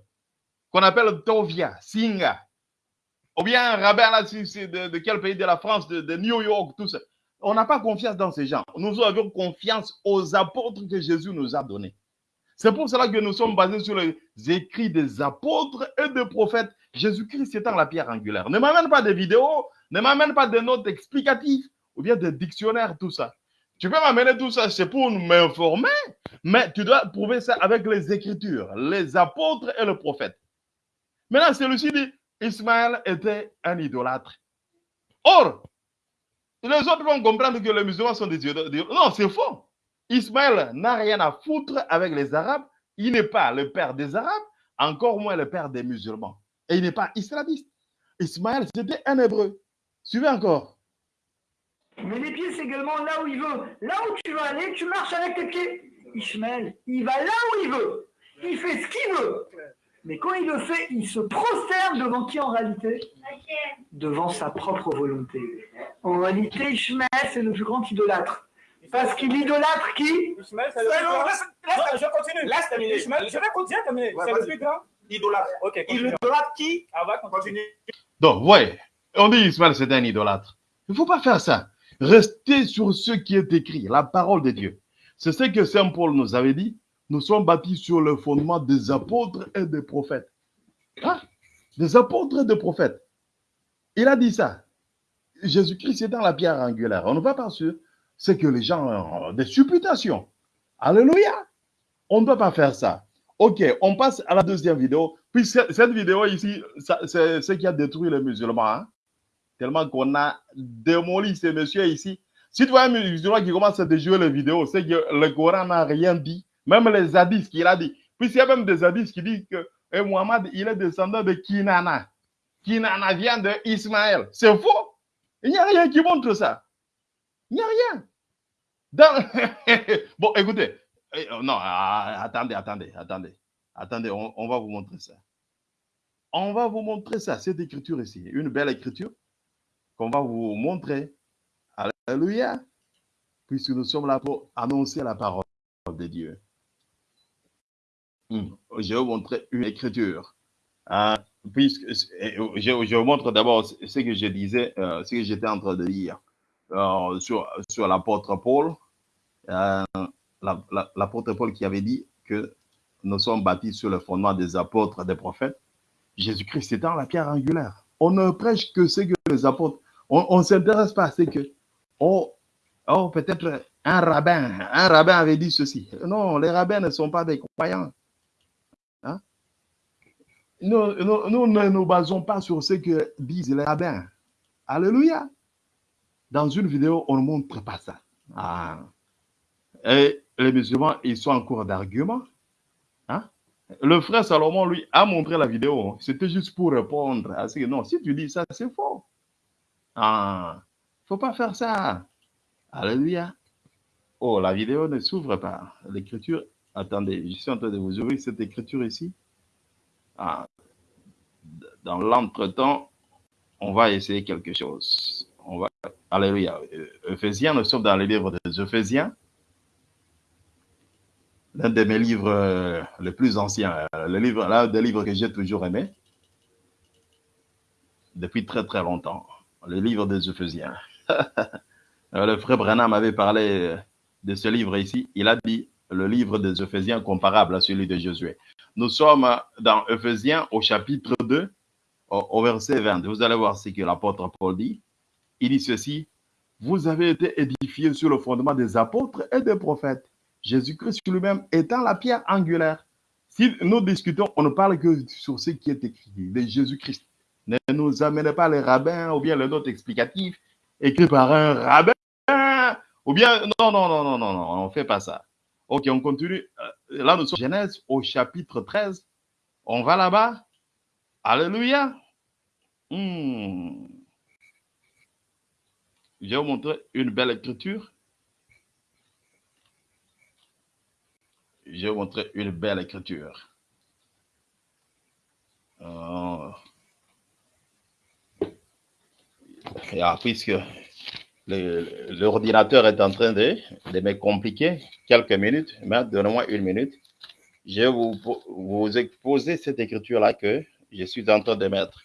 qu'on appelle Tovia, Singa. Ou bien un rabbin là, de, de quel pays? De la France, de, de New York, tout ça. On n'a pas confiance dans ces gens. Nous avons confiance aux apôtres que Jésus nous a donnés. C'est pour cela que nous sommes basés sur les écrits des apôtres et des prophètes. Jésus-Christ étant la pierre angulaire. Ne m'amène pas des vidéos, ne m'amène pas des notes explicatives ou bien des dictionnaires, tout ça. Tu peux m'amener tout ça, c'est pour m'informer, mais tu dois prouver ça avec les écritures, les apôtres et le prophète. Maintenant, celui-ci dit, Ismaël était un idolâtre. Or, les autres vont comprendre que les musulmans sont des idolâtres. Non, c'est faux. Ismaël n'a rien à foutre avec les Arabes. Il n'est pas le père des Arabes, encore moins le père des musulmans. Et il n'est pas islamiste. Ismaël, c'était un hébreu. Suivez encore. Mais les pieds, c'est également là où il veut. Là où tu veux aller, tu marches avec tes pieds. Ishmael, il va là où il veut. Il fait ce qu'il veut. Mais quand il le fait, il se prosterne devant qui en réalité? Devant sa propre volonté. En réalité, Ishmael, c'est le plus grand idolâtre. Parce qu'il idolâtre qui? Ishmael, c'est le plus grand. laisse- je continue. Laisse terminer. Ishmael, je vais continuer à terminer. Ouais, C'est le plus grand. Idolâtre. Ok, il idolâtre qui? Ah, va continuer. Donc, ouais, on dit Ismaël, c'est un idolâtre. Il ne faut pas faire ça. Restez sur ce qui est écrit, la parole de Dieu. C'est ce que Saint Paul nous avait dit. Nous sommes bâtis sur le fondement des apôtres et des prophètes. Hein? Des apôtres et des prophètes. Il a dit ça. Jésus-Christ est dans la pierre angulaire. On ne va pas sur ce que les gens ont des supputations. Alléluia. On ne doit pas faire ça. Ok, on passe à la deuxième vidéo. Puis ce- cette vidéo ici, c'est ce qui a détruit les musulmans. hein. Tellement qu'on a démoli ces messieurs ici. Si tu vois un musulman qui commence à déjouer les vidéos, c'est que le Coran n'a rien dit. Même les hadiths qu'il a dit. Puis il y a même des hadiths qui disent que eh, Muhammad, il est descendant de Kinana. Kinana vient de Ismaël. C'est faux. Il n'y a rien qui montre ça. Il n'y a rien. Bon, écoutez. Eh, oh, Non, ah, attendez, attendez, attendez. Attendez, on, va vous montrer ça. On va vous montrer ça, cette écriture ici. Une belle écriture qu'on va vous montrer. Alléluia. Puisque nous sommes là pour annoncer la parole de Dieu. Hmm. Je vais vous montrer une écriture. Ah, puisque, eh, je, vous montre d'abord ce que je disais, euh, ce que j'étais en train de dire euh, sur, sur l'apôtre Paul. Euh, la- la- l'apôtre Paul qui avait dit que nous sommes bâtis sur le fondement des apôtres, des prophètes. Jésus-Christ étant la pierre angulaire. On ne prêche que ce que les apôtres. On ne s'intéresse pas à ce que. Oh, oh peut-être un rabbin. Un rabbin avait dit ceci. Non, les rabbins ne sont pas des croyants. Hein? Nous, nous- nous ne nous basons pas sur ce que disent les rabbins. Alléluia. Dans une vidéo, on ne montre pas ça. Ah. Et les musulmans, ils sont en cours d'argument. Hein? Le frère Salomon, lui, a montré la vidéo. C'était juste pour répondre non, si tu dis ça, c'est faux. Ah, faut pas faire ça. Alléluia. Oh, la vidéo ne s'ouvre pas. L'écriture, attendez, je suis en train de vous ouvrir cette écriture ici. Ah, dans l'entretemps, on va essayer quelque chose. On va, alléluia. Ephésiens, nous sommes dans les livres des Ephésiens l'un de mes livres euh, les plus anciens, euh, le livre, l'un des livres que j'ai toujours aimé depuis très très longtemps, le livre des Ephésiens. Euh, le frère Branham avait parlé de ce livre ici. Il a dit le livre des Ephésiens comparable à celui de Josué. Nous sommes dans Ephésiens au chapitre 2, au, au verset 20. Vous allez voir ce que l'apôtre Paul dit. Il dit ceci, vous avez été édifiés sur le fondement des apôtres et des prophètes. Jésus-Christ lui-même étant la pierre angulaire. Si nous discutons, on ne parle que sur ce qui est écrit de Jésus-Christ. Ne nous amenez pas les rabbins ou bien les notes explicatives écrites par un rabbin ou bien non, non, non, non, non, non, on ne fait pas ça. Ok, on continue. Euh, Là, nous sommes Genèse au chapitre 13. On va là-bas. Alléluia. Hmm. Je vais vous montrer une belle écriture. Je vais vous montrer une belle écriture. Euh, puisque l'ordinateur est en train de, me compliquer quelques minutes, mais donnez-moi une minute. Je vais vous, vous exposer cette écriture-là que je suis en train de mettre.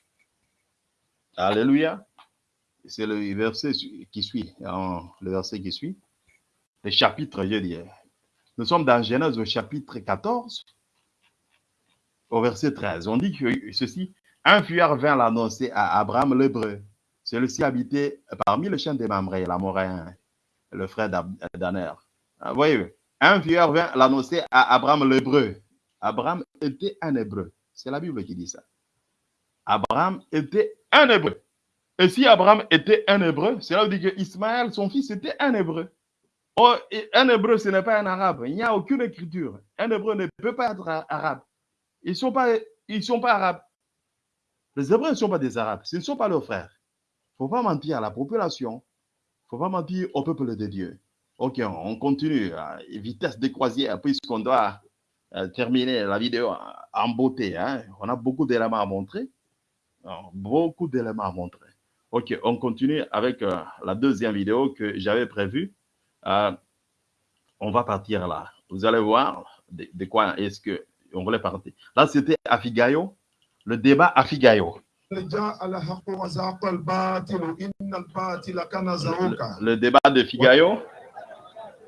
Alléluia. C'est le verset qui suit, le verset qui suit. Le chapitre, je dis. Nous sommes dans Genèse au chapitre 14, au verset 13. On dit que ceci, un fuyard vint l'annoncer à Abraham l'hébreu. Celui-ci habitait parmi les chiens des Mamré, l'Amoréen, le frère d'Aner. Ah, voyez, un fuyard vint l'annoncer à Abraham l'hébreu. Abraham était un hébreu. C'est la Bible qui dit ça. Abraham était un hébreu. Et si Abraham était un hébreu, cela veut dire que Ismaël, son fils, était un hébreu. Oh, un hébreu, ce n'est pas un arabe. Il n'y a aucune écriture. Un hébreu ne peut pas être arabe. Ils ne sont, pas- arabes. Les hébreux ne sont pas des arabes. Ce ne sont pas leurs frères. Il ne faut pas mentir à la population. Il ne faut pas mentir au peuple de Dieu. Ok, on continue à vitesse de croisière puisqu'on doit euh, terminer la vidéo en beauté. hein. On a beaucoup d'éléments à montrer. Non, Beaucoup d'éléments à montrer. Ok, on continue avec euh, la deuxième vidéo que j'avais prévue. Euh, on va partir là. Vous allez voir de, de quoi est-ce que on voulait partir. Là, c'était à Figayo, le débat à Figayo. Le, le débat de Figayo.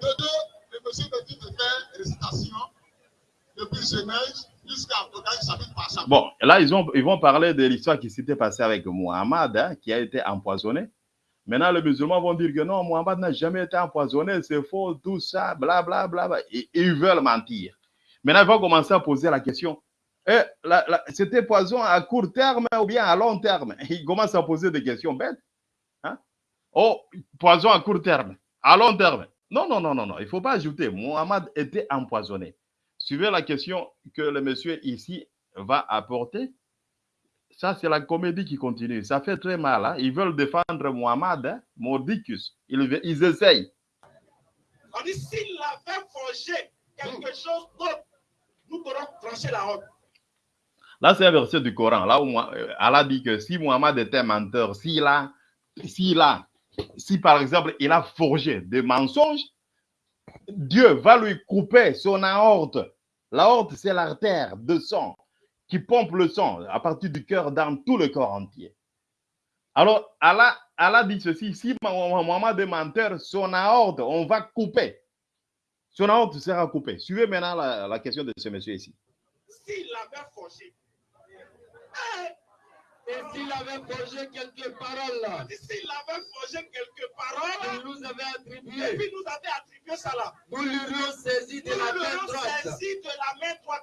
Le deux, le monsieur me dit de faire récitation depuis Genèse jusqu'à Apocalypse chapitre par chapitre. Bon, là, ils, ont, ils vont parler de l'histoire qui s'était passée avec Muhammad, hein, qui a été empoisonné. Maintenant, les musulmans vont dire que non, Muhammad n'a jamais été empoisonné, c'est faux, tout ça, blablabla. Ils veulent mentir. Maintenant, ils vont commencer à poser la question. Eh, C'était poison à court terme ou bien à long terme? Ils commencent à poser des questions bêtes. Hein? Oh, poison à court terme, à long terme. Non, non, non, non, non. Il ne faut pas ajouter. Muhammad était empoisonné. Suivez la question que le monsieur ici va apporter. Ça, c'est la comédie qui continue. Ça fait très mal. Hein? Ils veulent défendre Muhammad, hein? Mordicus. Ils, ils essayent. On dit s'il avait forgé quelque chose d'autre, nous pourrons trancher la route. Là, c'est un verset du Coran. Là où euh, Allah dit que si Muhammad était menteur, s'il a, s'il a, si par exemple il a forgé des mensonges, Dieu va lui couper son aorte. L'aorte, c'est l'artère de sang qui pompe le sang à partir du cœur dans tout le corps entier. Alors, Allah, Allah dit ceci, si Muhammad est menteur, son aorte, on va couper. Son aorte sera coupée. Suivez maintenant la, la question de ce monsieur ici. S'il avait forgé, et s'il avait forgé quelques paroles là, s'il avait forgé quelques paroles, il nous avait attribué. Et puis nous avait attribué ça là. Nous l'aurions saisi de la main droite. saisi de la main droite.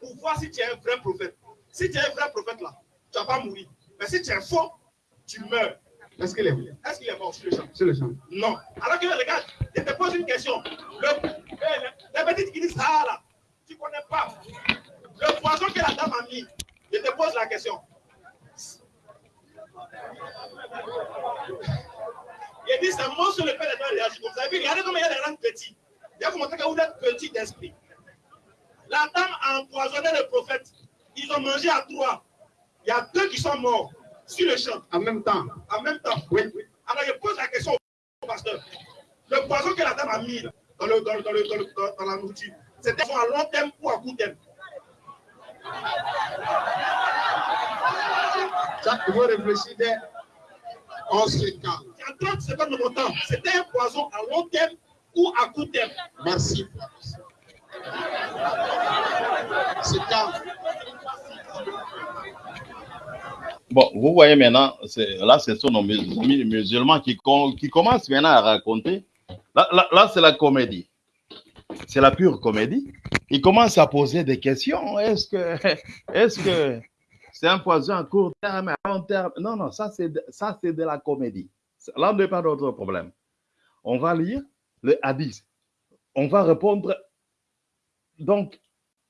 pour voir si tu es un vrai prophète. Si tu es un vrai prophète là, tu ne vas pas mourir. Mais si tu es faux, tu meurs. Est-ce qu'il est mort Est-ce qu'il est mort sur le champ? Sur le champ. Non. Alors que regarde, je te pose une question. Le, les petites qui disent ça là, tu ne connais pas. Le poison que la dame a mis, je te pose la question. Il dit c'est moi sur le père gens réagit comme ça. Et puis regardez comment il y a des gens petits. Il a montré que vous êtes petit d'esprit. La dame a empoisonné le prophète. Ils ont mangé à trois. Il y a deux qui sont morts sur le champ. En même temps. En même temps. Oui. Alors je pose la question au pasteur. Le poison que la dame a mis dans, le, dans, le, dans, le, dans, la nourriture, c'était à long terme ou à court terme? Ça, il faut réfléchir dès 11 secondes. En 30 secondes de mon temps, c'était un poison à long terme ou à court terme? Merci. C'est calme. Bon, vous voyez maintenant, là, ce sont nos musulmans qui, qui commencent maintenant à raconter. Là, là, là c'est la comédie. C'est la pure comédie. Ils commencent à poser des questions. Est-ce que est-ce que c'est un poison à court terme, à long terme? Non, non, ça c'est ça c'est de la comédie. Là, on n'est pas d'autre problème. On va lire le hadith. On va répondre donc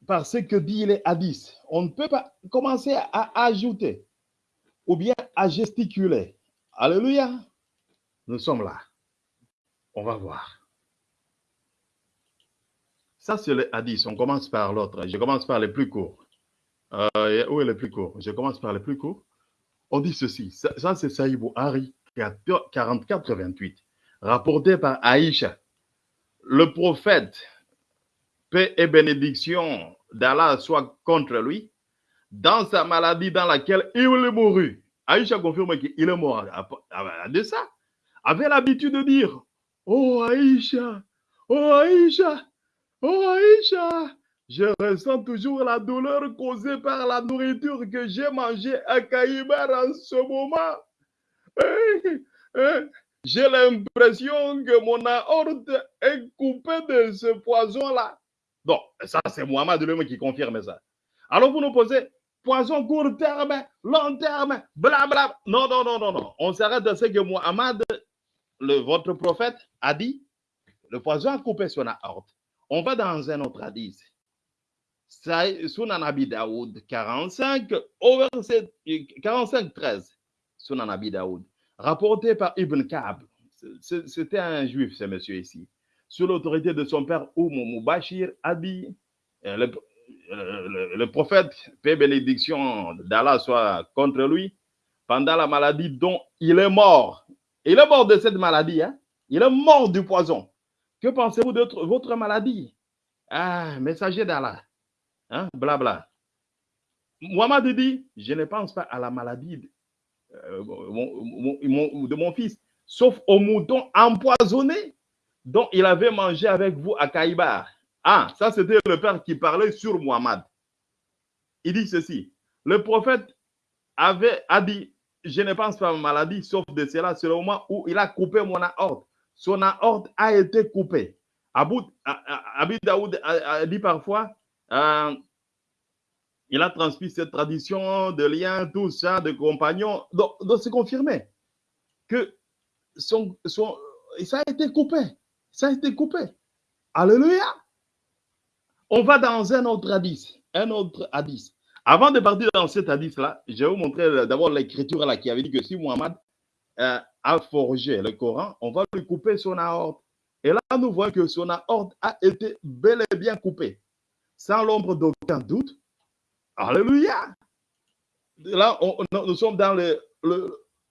par ce que dit les hadiths. On ne peut pas commencer à ajouter ou bien à gesticuler. Alléluia. Nous sommes là. On va voir. Ça, c'est le hadith. On commence par l'autre. Je commence par les plus courts. Euh, où est le plus court? Je commence par les plus courts. On dit ceci. Ça, ça c'est Saïd Hari 44-28, rapporté par Aïcha. Le prophète, paix et bénédiction d'Allah soit contre lui, dans sa maladie dans laquelle il est mouru. Aïcha confirme qu'il est mort de ça. Avait l'habitude de dire Oh Aïcha, oh Aïcha, oh Aïcha, je ressens toujours la douleur causée par la nourriture que j'ai mangée à Kaïbar en ce moment. J'ai l'impression que mon aorte est coupée de ce poison-là. Donc, ça, c'est Mohamed lui qui confirme ça. Alors, vous nous posez, poison court terme, long terme, blablabla. Non, non, non, non, non. On s'arrête de ce que Mohamed, votre prophète, a dit. Le poison a coupé son aorte. On va dans un autre hadith. Sunan Abi Daoud 45, au verset 45, 13. Sunan Abi Daoud, rapporté par Ibn Ka'b. C'était un juif, ce monsieur ici. Sous l'autorité de son père Oumou Mubashir, a dit euh, le, euh, le, le prophète, paix bénédiction d'Allah soit contre lui, pendant la maladie dont il est mort. Il est mort de cette maladie. Hein? Il est mort du poison. Que pensez-vous de votre maladie? Ah, messager d'Allah. Hein? Blabla. Mohamed dit, je ne pense pas à la maladie de, euh, mon, de mon fils, sauf au mouton empoisonné dont il avait mangé avec vous à Kaïbar. Ah, ça c'était le père qui parlait sur Muhammad. Il dit ceci. Le prophète avait a dit, je ne pense pas à ma maladie, sauf de cela, c'est le moment où il a coupé mon aorte. Son aorte a été coupée. Abu, Abi Daoud a, a, dit parfois, euh, il a transmis cette tradition de lien, tout ça, de compagnons. Donc, donc c'est confirmé que son, son, ça a été coupé. Ça a été coupé. Alléluia. On va dans un autre hadith. Un autre hadith. Avant de partir dans cet hadith-là, je vais vous montrer d'abord l'écriture là qui avait dit que si Muhammad euh, a forgé le Coran, on va lui couper son aorte. Et là, nous voyons que son aorte a été bel et bien coupée. Sans l'ombre d'aucun doute. Alléluia. Là, nous sommes dans le,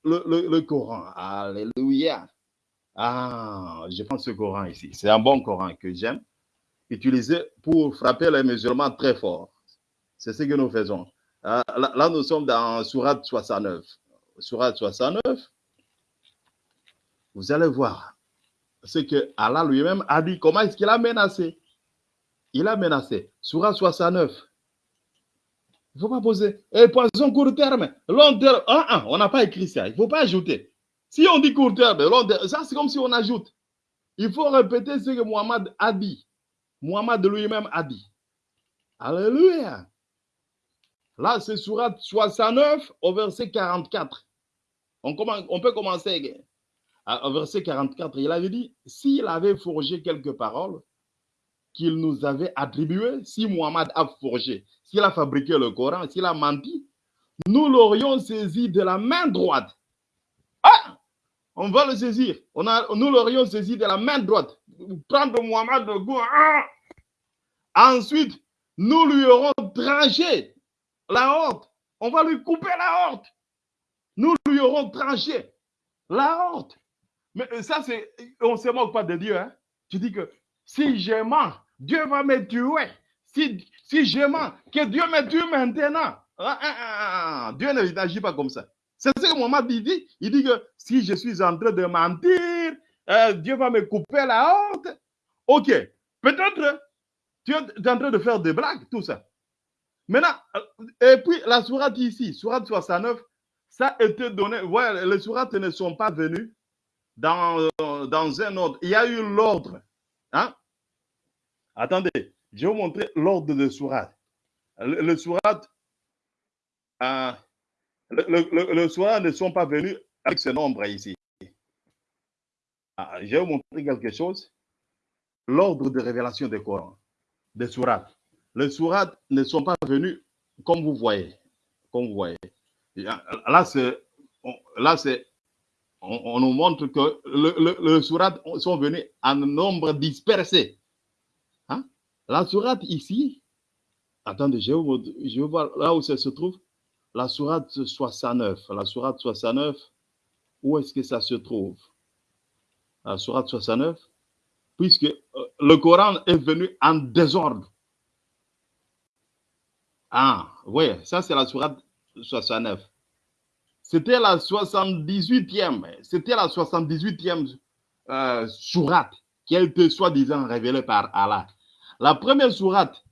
le Coran. Alléluia. Ah, je prends ce Coran ici. C'est un bon Coran que j'aime utiliser pour frapper les musulmans très fort. C'est ce que nous faisons. Là, là, nous sommes dans Surat 69. Surat 69, vous allez voir ce que Allah lui-même a dit. Comment est-ce qu'il a menacé? Il a menacé. Surat 69. Il ne faut pas poser. Et poison court terme, long terme. Ah, ah, on n'a pas écrit ça. Il ne faut pas ajouter. Si on dit court terme, terme, ça c'est comme si on ajoute. Il faut répéter ce que Muhammad a dit. Muhammad lui-même a dit. Alléluia. Là, c'est surat 69 au verset 44. On, peut commencer au verset 44. Il avait dit, s'il avait forgé quelques paroles qu'il nous avait attribuées, si Muhammad a forgé, s'il a fabriqué le Coran, s'il a menti, nous l'aurions saisi de la main droite. Ah! On va le saisir. On a, nous l'aurions saisi de la main droite. Prendre Muhammad de goût. Ah! Ensuite, nous lui aurons tranché la horte. On va lui couper la horte. Nous lui aurons tranché la horte. Mais ça, c'est. On ne se moque pas de Dieu. Hein? Tu dis que si je mens, Dieu va me tuer. Si, si je mens, que Dieu me tue maintenant. Ah, ah, ah, Dieu n'agit pas comme ça. C'est ce que Mohamed dit. Il dit que si je suis en train de mentir, euh, Dieu va me couper la honte. Ok. Peut-être tu es en train de faire des blagues, tout ça. Maintenant, et puis la sourate ici, sourate 69, ça a été donné. Ouais, les sourates ne sont pas venus dans, dans un ordre. Il y a eu l'ordre. Hein? Attendez, je vais vous montrer l'ordre de sourate. Le, le euh, le, le, le, sourate ne sont pas venus avec ce nombre ici. Ah, je vais vous montrer quelque chose. L'ordre de révélation des Corans, des sourates. Les sourates ne sont pas venus comme vous voyez. Comme vous voyez. Là, c'est, là, c'est, on, nous montre que le, le, sourates sont venus en nombre dispersé. Hein? La sourate ici, attendez, je je vais voir là où ça se trouve. La sourate 69. La sourate 69, où est-ce que ça se trouve? La sourate 69, puisque euh, le Coran est venu en désordre. Ah, oui, ça c'est la sourate 69. C'était la 78e, c'était la 78e euh, sourate qui a été soi-disant révélée par Allah. La première sourate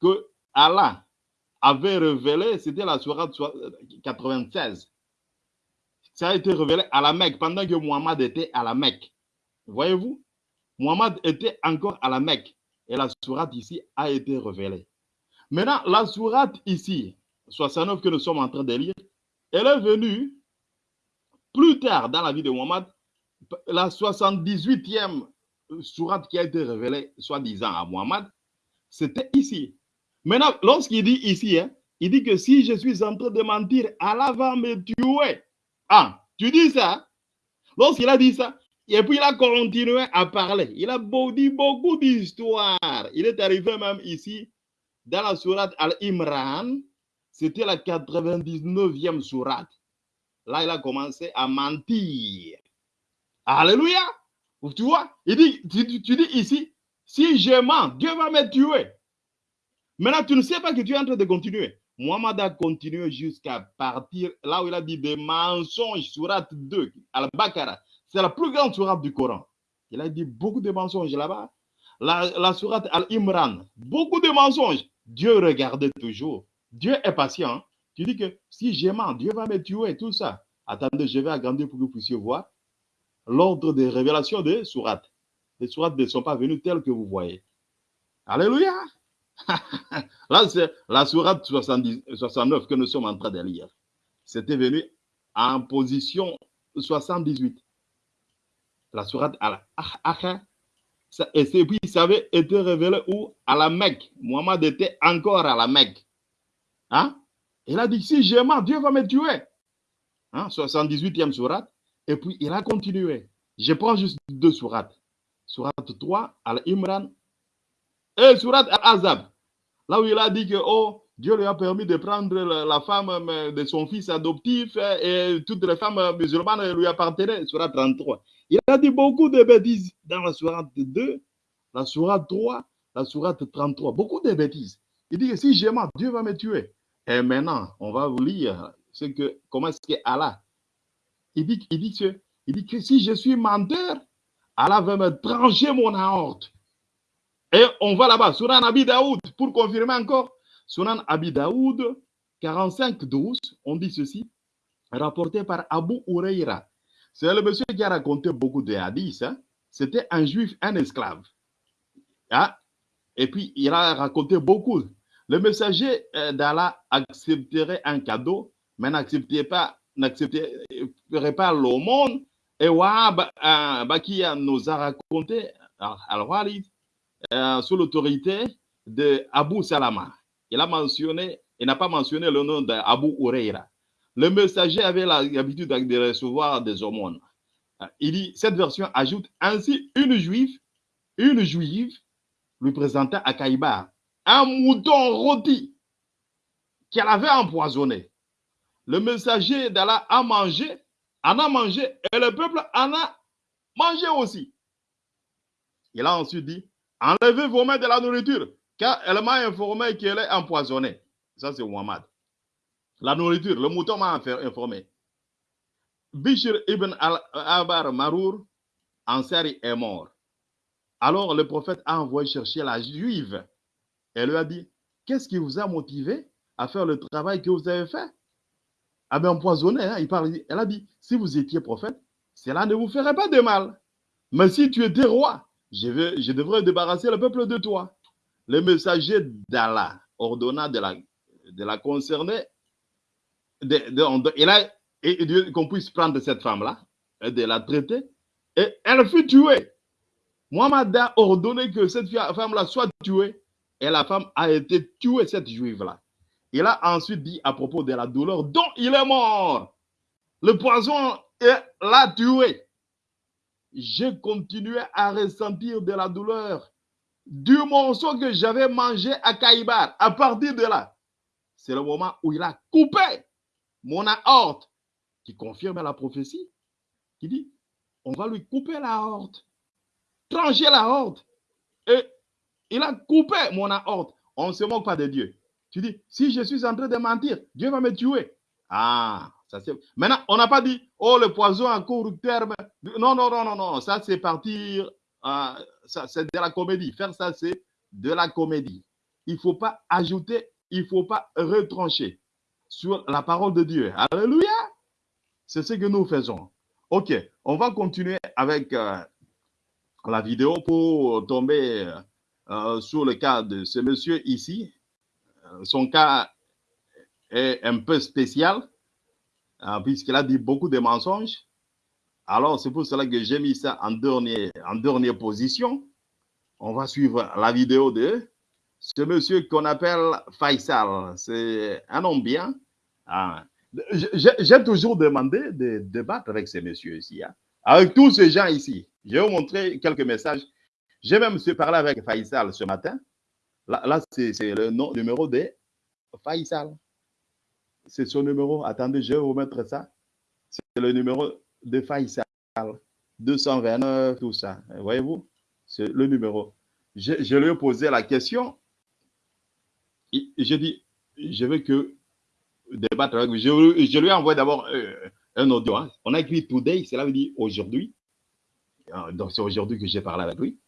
que Allah avait révélée, c'était la sourate 96. Ça a été révélé à la Mecque pendant que Muhammad était à la Mecque. Voyez-vous, Muhammad était encore à la Mecque et la sourate ici a été révélée. Maintenant, la sourate ici, 69 que nous sommes en train de lire, elle est venue plus tard dans la vie de Muhammad, la 78e sourate qui a été révélée, soi-disant à Muhammad, c'était ici. Maintenant, lorsqu'il dit ici, hein, il dit que si je suis en train de mentir, Allah va me tuer. Ah, tu dis ça? Lorsqu'il a dit ça, et puis il a continué à parler. Il a dit beaucoup d'histoires. Il est arrivé même ici, dans la sourate Al-Imran. C'était la 99e sourate. Là, il a commencé à mentir. Alléluia. Tu vois, il dit, tu, tu dis ici, si je mens, Dieu va me tuer. Maintenant, tu ne sais pas que tu es en train de continuer. Mohamed a continué jusqu'à partir là où il a dit des mensonges, surat 2, Al-Baqarah. C'est la plus grande surat du Coran. Il a dit beaucoup de mensonges là-bas. La, la surat Al-Imran, beaucoup de mensonges. Dieu regardait toujours. Dieu est patient. Tu dis que si je mens, Dieu va me tuer, tout ça. Attendez, je vais agrandir pour que vous puissiez voir l'ordre des révélations des sourates. Les sourates ne sont pas venues telles que vous voyez. Alléluia. Là, c'est la sourate 70 69 que nous sommes en train de lire. C'était venu en position 78. La sourate Al-Akha. Et puis, ça avait été révélé où? À la Mecque. Mohamed était encore à la Mecque. Hein? Il a dit, si je mens, Dieu va me tuer. Hein? 78e sourate. Et puis, il a continué. Je prends juste deux sourates. Sourate 3, Al-Imran. Et sourate Al-Azab. Là où il a dit que, oh, Dieu lui a permis de prendre la femme de son fils adoptif et toutes les femmes musulmanes lui appartenaient. Sourate 33. Il a dit beaucoup de bêtises dans la sourate 2, la sourate 3, la sourate 33. Beaucoup de bêtises. Il dit que si je mens, Dieu va me tuer. Et maintenant, on va vous lire ce que, comment est-ce que Allah il dit, il, dit que, il dit que si je suis menteur, Allah va me trancher mon aorte. Et on va là-bas, Sunan Abi Daoud, pour confirmer encore. Sunan Abi Daoud, 45-12, on dit ceci, rapporté par Abu Ureira. C'est le monsieur qui a raconté beaucoup de hadiths. Hein. C'était un juif, un esclave. Ah. Et puis, il a raconté beaucoup. Le messager d'Allah accepterait un cadeau, mais n'accepterait pas n'accepterait pas l'aumône. Et Wahab Bakia nous a raconté, Al-Walid, euh, sous l'autorité de Abu Salama. Il a mentionné, il n'a pas mentionné le nom d'Abu Ureira. Le messager avait l'habitude de recevoir des aumônes. Il dit, cette version ajoute ainsi une juive, une juive lui présenta à Kaïbar un mouton rôti qu'elle avait empoisonné. Le messager d'Allah a mangé, en a mangé, et le peuple en a mangé aussi. Il a ensuite dit, enlevez vos mains de la nourriture, car elle m'a informé qu'elle est empoisonnée. Ça, c'est Muhammad. La nourriture, le mouton m'a informé. Bishr ibn al-Abar Marour, Ansari est mort. Alors le prophète a envoyé chercher la juive. Elle lui a dit, qu'est-ce qui vous a motivé à faire le travail que vous avez fait? Ah ben empoisonné, hein, il parle, elle a dit, si vous étiez prophète, cela ne vous ferait pas de mal. Mais si tu étais roi, je, devrais débarrasser le peuple de toi. Le messager d'Allah ordonna de la, de la concerner de, de, et et, qu'on puisse prendre cette femme-là, de la traiter, et elle fut tuée. Mohamed a ordonné que cette femme-là soit tuée, et la femme a été tuée, cette juive-là. Il a ensuite dit à propos de la douleur dont il est mort. Le poison l'a tué. J'ai continué à ressentir de la douleur du morceau que j'avais mangé à Kaïbar. À partir de là, c'est le moment où il a coupé mon aorte, qui confirme la prophétie, qui dit, on va lui couper la aorte, trancher la aorte. Et il a coupé mon aorte. On ne se moque pas de Dieu. Tu dis, si je suis en train de mentir, Dieu va me tuer. Ah, Maintenant, on n'a pas dit, oh, le poison à court terme. Non, non, non, non, non. Ça, c'est partir. Euh, ça, c'est de la comédie. Faire ça, c'est de la comédie. Il ne faut pas ajouter, il ne faut pas retrancher sur la parole de Dieu. Alléluia. C'est ce que nous faisons. OK, on va continuer avec euh, la vidéo pour tomber euh, sur le cas de ce monsieur ici. Son cas est un peu spécial puisqu'il a dit beaucoup de mensonges. Alors, c'est pour cela que j'ai mis ça en dernière, en dernière position. On va suivre la vidéo de ce monsieur qu'on appelle Faisal. C'est un homme bien. Ah. J'ai toujours demandé de débattre avec ces messieurs ici, hein. avec tous ces gens ici. Je vais vous montrer quelques messages. J'ai même parlé avec Faisal ce matin. Là, là c'est le nom, numéro de Faisal. C'est son numéro. Attendez, je vais vous mettre ça. C'est le numéro de Faisal. 229, tout ça. Voyez-vous? C'est le numéro. Je, je, lui ai posé la question. J'ai dit, je veux que débattre avec lui. Je, je lui ai envoyé d'abord euh, un audio. Hein. On a écrit today, cela veut dire aujourd'hui. Euh, donc c'est aujourd'hui que j'ai parlé avec lui.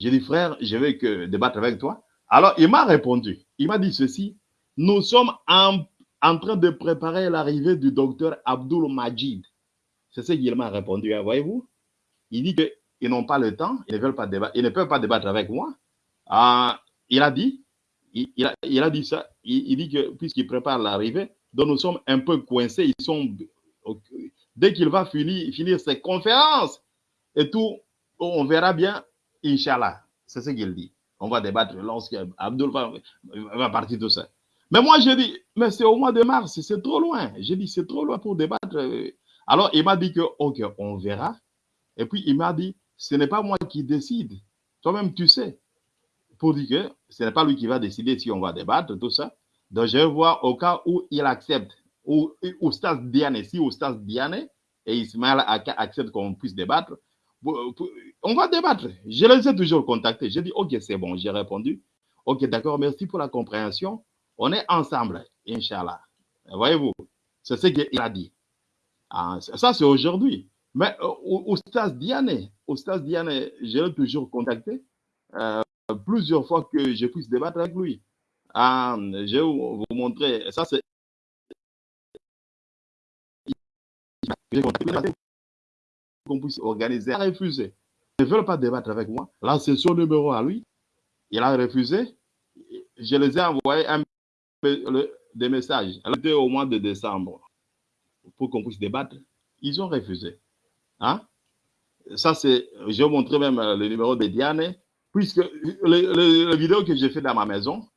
J'ai dit, frère, je veux que débattre avec toi. Alors, il m'a répondu. Il m'a dit ceci. Nous sommes en, en train de préparer l'arrivée du docteur Abdul Majid. C'est ce qu'il m'a répondu, hein, voyez-vous. Il dit qu'ils n'ont pas le temps, ils ne veulent pas débattre, ils ne peuvent pas débattre avec moi. Euh, il a dit, il, a, dit ça, il, dit que puisqu'il prépare l'arrivée, donc nous sommes un peu coincés, ils sont, dès qu'il va finir, finir ses conférences et tout, on verra bien, Inch'Allah. C'est ce qu'il dit. On va débattre lorsqu'Abdul va, va partir de ça. Mais moi, j'ai dit, mais c'est au mois de mars, c'est trop loin. J'ai dit, c'est trop loin pour débattre. Alors, il m'a dit que, OK, on verra. Et puis, il m'a dit, ce n'est pas moi qui décide. Toi-même, tu sais. Pour dire que ce n'est pas lui qui va décider si on va débattre, tout ça. Donc, je vais voir au cas où il accepte, ou Oustas Diane, si Oustas Diane et Ismaël acceptent qu'on puisse débattre, on va débattre. Je les ai toujours contactés. J'ai dit, OK, c'est bon, j'ai répondu. OK, d'accord, merci pour la compréhension. On est ensemble, Inch'Allah. Voyez-vous, c'est ce qu'il a dit. Ah, ça, c'est aujourd'hui. Mais Oustas Diane, Oustas Diane, je l'ai toujours contacté euh, plusieurs fois que je puisse débattre avec lui. Ah, je vais vous montrer. Ça, c'est. qu'on puisse organiser. Il a refusé. Ils ne veulent pas débattre avec moi. Là, c'est son numéro à lui. Il a refusé. Je les ai envoyé un, des messages. C'était au mois de décembre pour qu'on puisse débattre. Ils ont refusé. Hein? Ça, c'est. Je vais même le numéro de Diane. Puisque le, le vidéo que j'ai fait dans ma maison,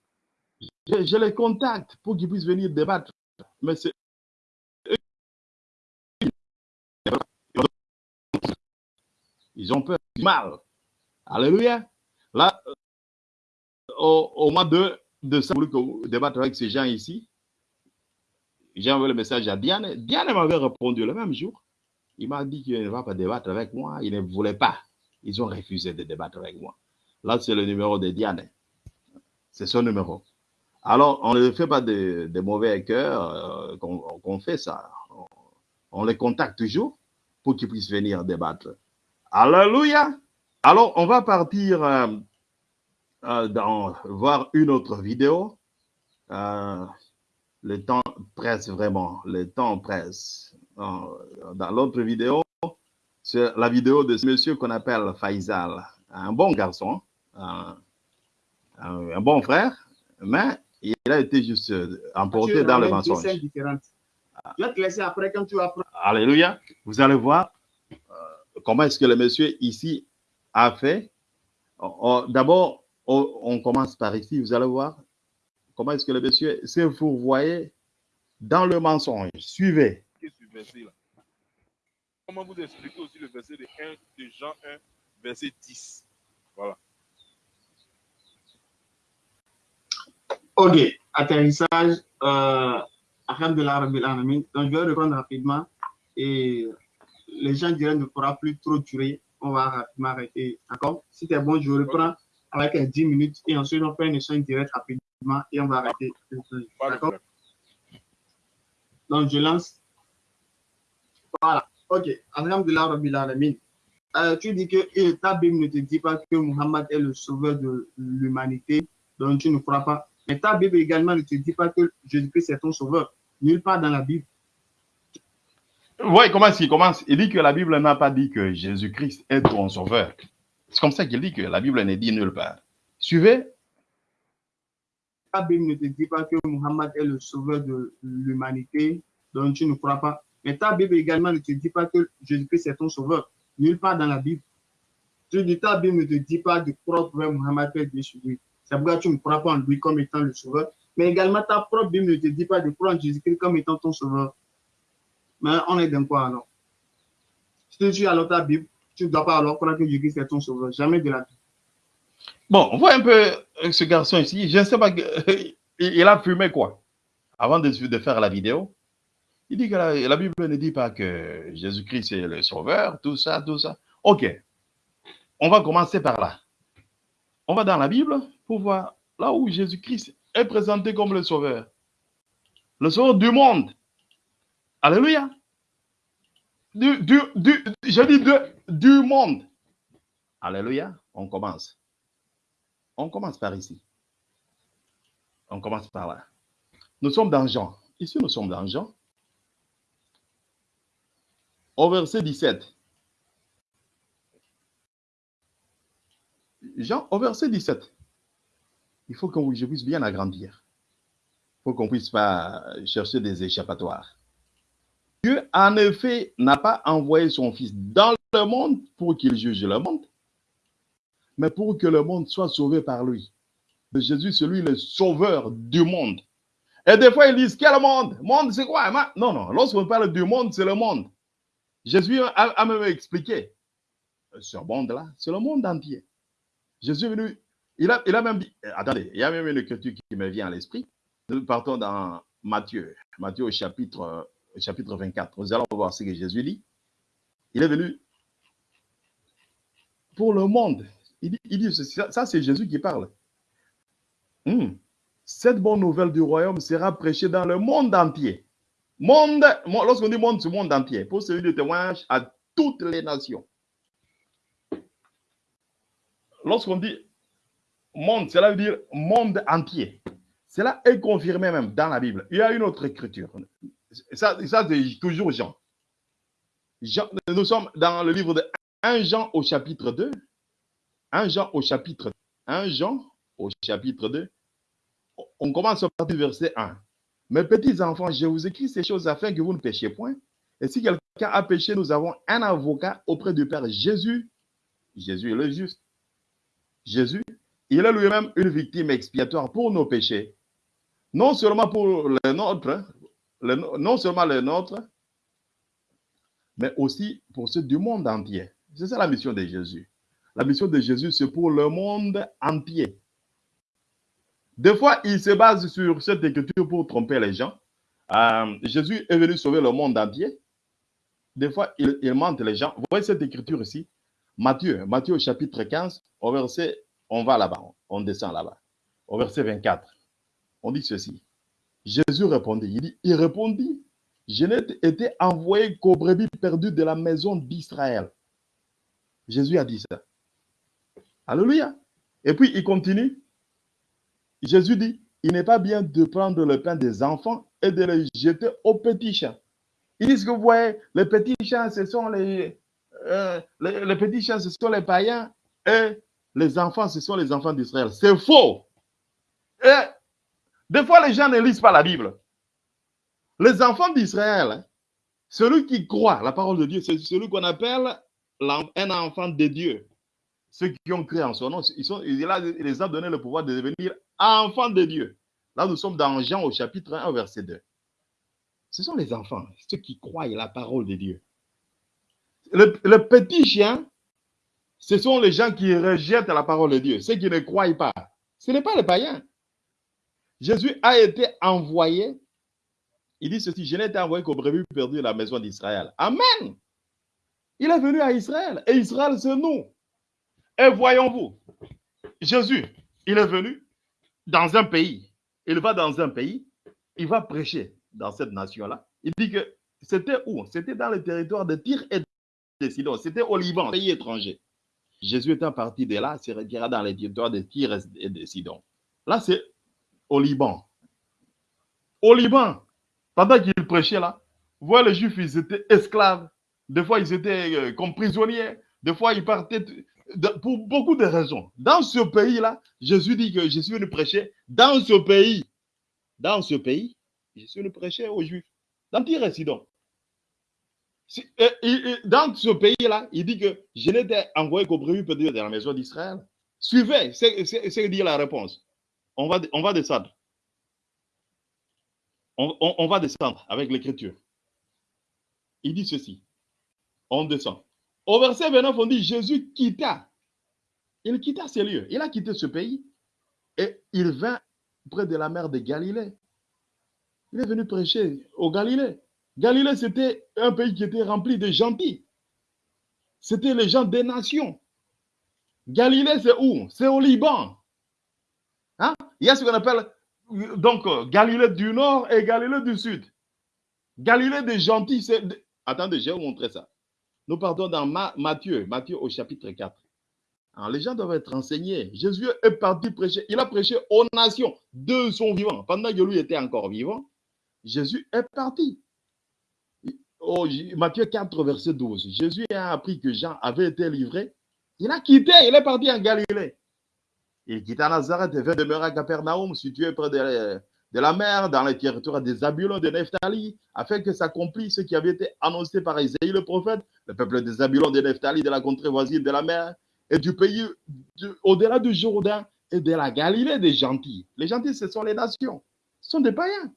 je, les contacte pour qu'ils puissent venir débattre. Mais c'est ils ont peur du mal. Alléluia. Là, au, au mois de décembre, que débattre avec ces gens ici, j'ai envoyé le message à Diane. Diane m'avait répondu le même jour. Il m'a dit qu'il ne va pas débattre avec moi. Il ne voulait pas. Ils ont refusé de débattre avec moi. Là, c'est le numéro de Diane. C'est son numéro. Alors, on ne fait pas de, de mauvais cœur euh, qu'on qu fait ça. On, on, les contacte toujours pour qu'ils puissent venir débattre. Alléluia. Alors, on va partir euh, euh, dans, voir une autre vidéo. Euh, le temps presse vraiment. Le temps presse. dans l'autre vidéo, c'est la vidéo de ce monsieur qu'on appelle Faisal. Un bon garçon, un, bon frère, mais il a été juste emporté dans le mensonge. Je vais te laisser après quand tu vas Alléluia. Vous allez voir euh, comment est-ce que le monsieur ici a fait. D'abord, on commence par ici. Vous allez voir comment est-ce que le monsieur s'est fourvoyé dans le mensonge. Suivez. Comment vous expliquez aussi le verset de, 1, de Jean 1, verset 10 Voilà. Ok, atterrissage. Euh, donc, je vais reprendre rapidement. Et les gens diraient ne pourra plus trop durer. On va rapidement arrêter. D'accord? Si c'est bon, je reprends avec 10 minutes. Et ensuite, on fait une échange direct rapidement et on va arrêter. D'accord? Donc, je lance. Voilà. Ok. Alhamdulillah Rabbil Alamin. Euh, tu dis que ta Bible ne te dit pas que Muhammad est le sauveur de l'humanité, donc tu ne crois pas. Mais ta Bible également ne te dit pas que Jésus-Christ est ton sauveur. Nulle part dans la Bible. Oui, comment est-ce qu'il commence Il dit que la Bible n'a pas dit que Jésus-Christ est ton sauveur. C'est comme ça qu'il dit que la Bible n'est dit nulle part. Suivez. La Bible ne te dit pas que Muhammad est le sauveur de l'humanité, donc tu ne crois pas. Mais ta Bible également ne te dit pas que Jésus-Christ est ton sauveur. Nulle part dans la Bible. Tu dis ta Bible ne te dit pas de croire que Muhammad est Dieu lui. C'est pourquoi tu ne crois pas en lui comme étant le sauveur. Mais également, ta propre Bible ne te dit pas de croire en Jésus-Christ comme étant ton sauveur. Mais on est dans quoi alors? Si tu as alors ta Bible, tu ne dois pas alors croire que Jésus-Christ est ton sauveur. Jamais de la vie. Bon, on voit un peu euh, ce garçon ici. Je ne sais pas, il a fumé quoi? Avant de, faire la vidéo. Il dit que la, Bible ne dit pas que Jésus-Christ est le sauveur, tout ça, tout ça. Ok, on va commencer par là. On va dans la Bible pour voir là où Jésus-Christ est présenté comme le sauveur. Le sauveur du monde. Alléluia. Du, du, du, je dis de, du monde. Alléluia. On commence. On commence par ici. On commence par là. Nous sommes dans Jean. Ici, nous sommes dans Jean. Au verset 17. Jean, au verset 17. Il faut qu'on je puisse bien agrandir. Il faut qu'on puisse pas chercher des échappatoires. Dieu, en effet, n'a pas envoyé son Fils dans le monde pour qu'il juge le monde, mais pour que le monde soit sauvé par lui. Jésus, c'est lui le sauveur du monde. Et des fois, ils disent, quel monde? Monde, c'est quoi? Non, non, lorsqu'on parle du monde, c'est le monde. Jésus a, même expliqué, ce monde-là, c'est le monde entier. Jésus est venu, il a, il a même dit, euh, attendez, il y a même une écriture qui me vient à l'esprit. Nous partons dans Matthieu, Matthieu au chapitre, euh, au chapitre 24. Nous allons voir ce que Jésus dit. Il est venu pour le monde. Il dit, ça, c'est Jésus qui parle. Hmm. Cette bonne nouvelle du royaume sera prêchée dans le monde entier. Monde, mo- lorsqu'on dit monde, c'est le monde entier, pour celui de témoignage à toutes les nations. Lorsqu'on dit monde, cela veut dire monde entier. Cela est confirmé même dans la Bible. Il y a une autre écriture. Ça, ça c'est toujours Jean. Jean. Nous sommes dans le livre de 1 Jean au chapitre 2. 1 Jean au chapitre 1 Jean au chapitre 2. On commence par du verset 1. Mes petits enfants, je vous écris ces choses afin que vous ne péchiez point. Et si quelqu'un a péché, nous avons un avocat auprès du Père Jésus. Jésus est le juste. Jésus, il est lui-même une victime expiatoire pour nos péchés. Non seulement pour les nôtres, le- non seulement les nôtres, mais aussi pour ceux du monde entier. C'est ça la mission de Jésus. La mission de Jésus, c'est pour le monde entier. Des fois, il se base sur cette écriture pour tromper les gens. Euh, Jésus est venu sauver le monde entier. Des fois, il, mente les gens. Vous voyez cette écriture ici Matthieu, Matthieu chapitre 15, au verset, on va là-bas, on descend là-bas. Au verset 24, on dit ceci. Jésus répondit, il dit, il répondit, je n'ai été envoyé qu'aux brebis perdues de la maison d'Israël. Jésus a dit ça. Alléluia. Et puis il continue. Jésus dit, il n'est pas bien de prendre le pain des enfants et de le jeter aux petits chats. Ils disent que vous voyez, les petits chats, ce sont les, euh, les, les petits chats, ce sont les païens et les enfants, ce sont les enfants d'Israël. C'est faux. Et des fois, les gens ne lisent pas la Bible. Les enfants d'Israël, hein, celui qui croit la parole de Dieu, c'est celui qu'on appelle un enfant de Dieu. Ceux qui ont créé en son nom, ils sont, il, les a donné le pouvoir de devenir enfants de Dieu. Là, nous sommes dans Jean au chapitre 1, verset 2. Ce sont les enfants, ceux qui croient la parole de Dieu. Le, le petit chien, ce sont les gens qui rejettent la parole de Dieu, ceux qui ne croient pas. Ce n'est pas les païens. Jésus a été envoyé. Il dit ceci, je n'ai été envoyé qu'au brebis perdu de la maison d'Israël. Amen. Il est venu à Israël. Et Israël, c'est nous. Et voyons-vous, Jésus, il est venu dans un pays. Il va dans un pays. Il va prêcher dans cette nation-là. Il dit que c'était où? C'était dans le territoire de Tyr et de Sidon. C'était au Liban, pays étranger. Jésus étant parti de là, se retira dans les territoires de Tyr et de Sidon. Là, c'est au Liban. Au Liban, pendant qu'il prêchait là, voyez, les Juifs, ils étaient esclaves. Des fois, ils étaient euh, comme prisonniers. Des fois, ils partaient pour beaucoup de raisons. Dans ce pays-là, Jésus dit que je suis venu prêcher. Dans ce pays, dans ce pays, je suis venu prêcher aux Juifs. Dans et Dans ce pays-là, il dit que je n'étais envoyé qu'au brebis perdues de la maison d'Israël. Suivez, c'est dire la réponse. On va, on va descendre. On- on va descendre avec l'écriture. Il dit ceci. On descend. Au verset 29, on dit Jésus quitta. Il quitta ces lieux. Il a quitté ce pays et il vint près de la mer de Galilée. Il est venu prêcher au Galilée. Galilée, c'était un pays qui était rempli de gentils. C'était les gens des nations. Galilée, c'est où? C'est au Liban. Hein? Il y a ce qu'on appelle donc euh, Galilée du Nord et Galilée du Sud. Galilée des gentils, c'est. Attendez, je vais vous montrer ça. Nous partons dans Ma- Matthieu, Matthieu au chapitre 4. Alors, les gens doivent être enseignés. Jésus est parti prêcher. Il a prêché aux nations de son vivant. Pendant que lui était encore vivant, Jésus est parti. Oh, Matthieu 4, verset 12. Jésus a appris que Jean avait été livré. Il a quitté, il est parti en Galilée. Il quitta Nazareth et vint demeurer à Capernaum, situé près de, de la mer, dans les territoires des Zabulons de Nephtali, afin que s'accomplisse ce qui avait été annoncé par Isaïe le prophète, le peuple des Zabulons de Nephtali, de la contrée voisine de la mer, et du pays de- au-delà du Jourdain et de la Galilée des gentils. Les gentils, ce sont les nations. Ce sont des païens.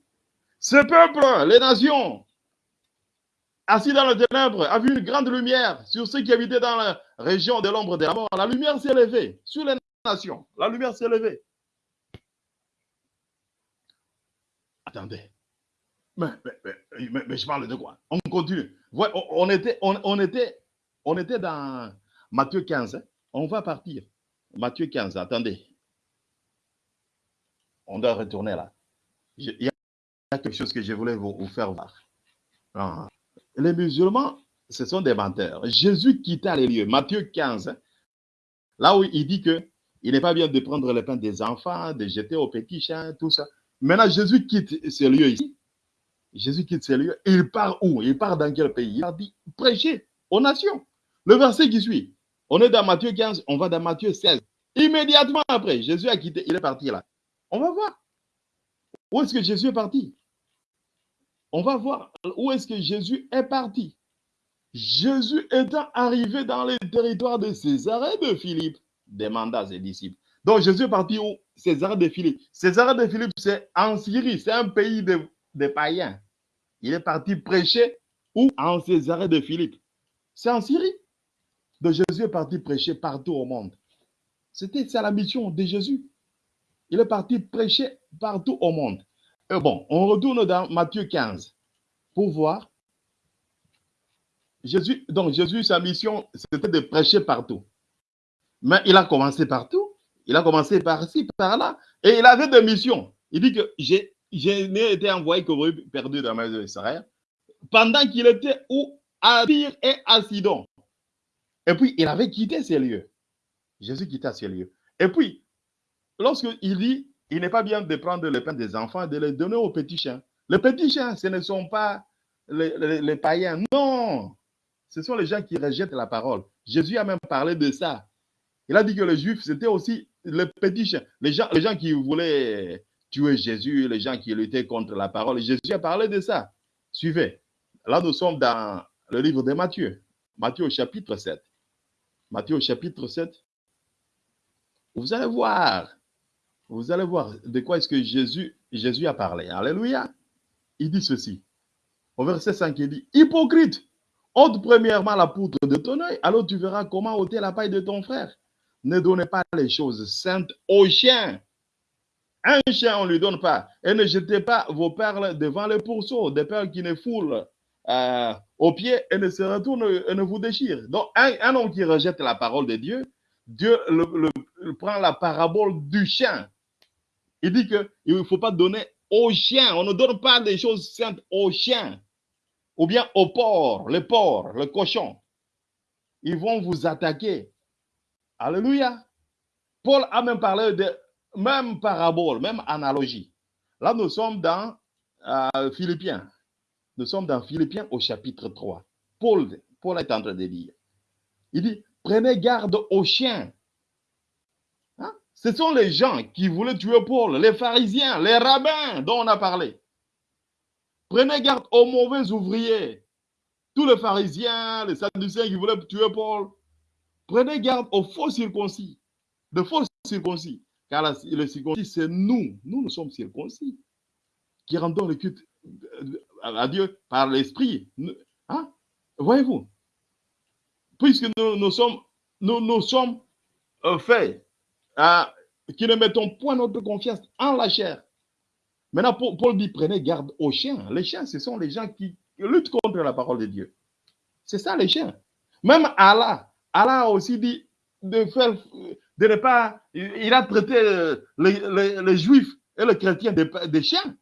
Ce peuple, les nations, assis dans le ténèbre, a vu une grande lumière sur ceux qui habitaient dans la région de l'ombre de la mort. La lumière s'est levée sur les nations. La lumière s'est levée. Attendez. Mais, mais- mais- je parle de quoi? On continue. On, était, on, on était, on était dans Matthieu 15. hein. On va partir. Matthieu 15, attendez. On doit retourner là. Il y a quelque chose que je voulais vous, vous faire voir. Ah. Les musulmans, ce sont des menteurs. Jésus quitta les lieux. Matthieu 15, hein, là où il dit que il n'est pas bien de prendre le pain des enfants, de jeter aux petits chiens, tout ça. Maintenant, Jésus quitte ces lieux ici. Jésus quitte ces lieux. Il part où? Il part dans quel pays? Il part dit prêcher aux nations. Le verset qui suit. On est dans Matthieu 15, on va dans Matthieu 16. Immédiatement après, Jésus a quitté, il est parti là. On va voir. Où est-ce que Jésus est parti? On va voir où est-ce que Jésus est parti. Jésus étant arrivé dans les territoires de Césarée de Philippe, demanda ses disciples. Donc Jésus est parti où? Césarée de Philippe. Césarée de Philippe, c'est en Syrie, c'est un pays de, de païens. Il est parti prêcher où? En Césarée de Philippe. C'est en Syrie. Donc Jésus est parti prêcher partout au monde. C'était la mission de Jésus. Il est parti prêcher partout au monde. Bon, on retourne dans Matthieu 15 pour voir. Jésus, donc Jésus, sa mission, c'était de prêcher partout. Mais il a commencé partout. Il a commencé par-ci, par-là. Et il avait des missions. Il dit que j'ai, je n'ai été envoyé que perdu dans ma maison d'Israël. Pendant qu'il était où? À Tyr et à Sidon. Et puis, il avait quitté ces lieux. Jésus quitta ces lieux. Et puis, lorsqu'il dit, il n'est pas bien de prendre le pain des enfants et de les donner aux petits chiens. Les petits chiens, ce ne sont pas les païens. Non, ce sont les gens qui rejettent la parole. Jésus a même parlé de ça. Il a dit que les juifs, c'était aussi les petits chiens. Les gens, qui voulaient tuer Jésus, les gens qui luttaient contre la parole. Jésus a parlé de ça. Suivez. Là, nous sommes dans le livre de Matthieu. Matthieu chapitre 7. Matthieu chapitre 7. Vous allez voir. Vous allez voir de quoi est-ce que Jésus, Jésus a parlé. Alléluia. Il dit ceci. Au verset 5, il dit, Hypocrite, ôte premièrement la poutre de ton œil, alors tu verras comment ôter la paille de ton frère. Ne donnez pas les choses saintes aux chiens. Un chien, on ne lui donne pas. Et ne jetez pas vos perles devant les pourceaux, des perles qui ne foulent euh, aux pieds et ne se retournent et ne vous déchirent. Donc, un, homme qui rejette la parole de Dieu, Dieu prend la parabole du chien. Il dit qu'il ne faut pas donner aux chiens. On ne donne pas des choses saintes aux chiens. Ou bien aux porcs, les porcs, le cochon. Ils vont vous attaquer. Alléluia. Paul a même parlé de même parabole, même analogie. Là, nous sommes dans euh, Philippiens. Nous sommes dans Philippiens au chapitre 3. Paul, Paul est en train de dire. Il dit, prenez garde aux chiens. Hein? Ce sont les gens qui voulaient tuer Paul, les pharisiens, les rabbins dont on a parlé. Prenez garde aux mauvais ouvriers. Tous les pharisiens, les sadducéens qui voulaient tuer Paul. Prenez garde aux faux circoncis. de faux circoncis. Car le circoncis, c'est nous. Nous, nous sommes circoncis. Qui rendons le culte euh, à Dieu par l'esprit. Hein? Voyez-vous? Puisque nous, sommes, nous, nous sommes euh, faits, à- qui ne mettons point notre confiance en la chair. Maintenant, Paul dit prenez garde aux chiens. Les chiens, ce sont les gens qui luttent contre la parole de Dieu. C'est ça les chiens. Même Allah, Allah a aussi dit de faire, de ne pas, il a traité euh, les, les- les juifs et les chrétiens des, des chiens.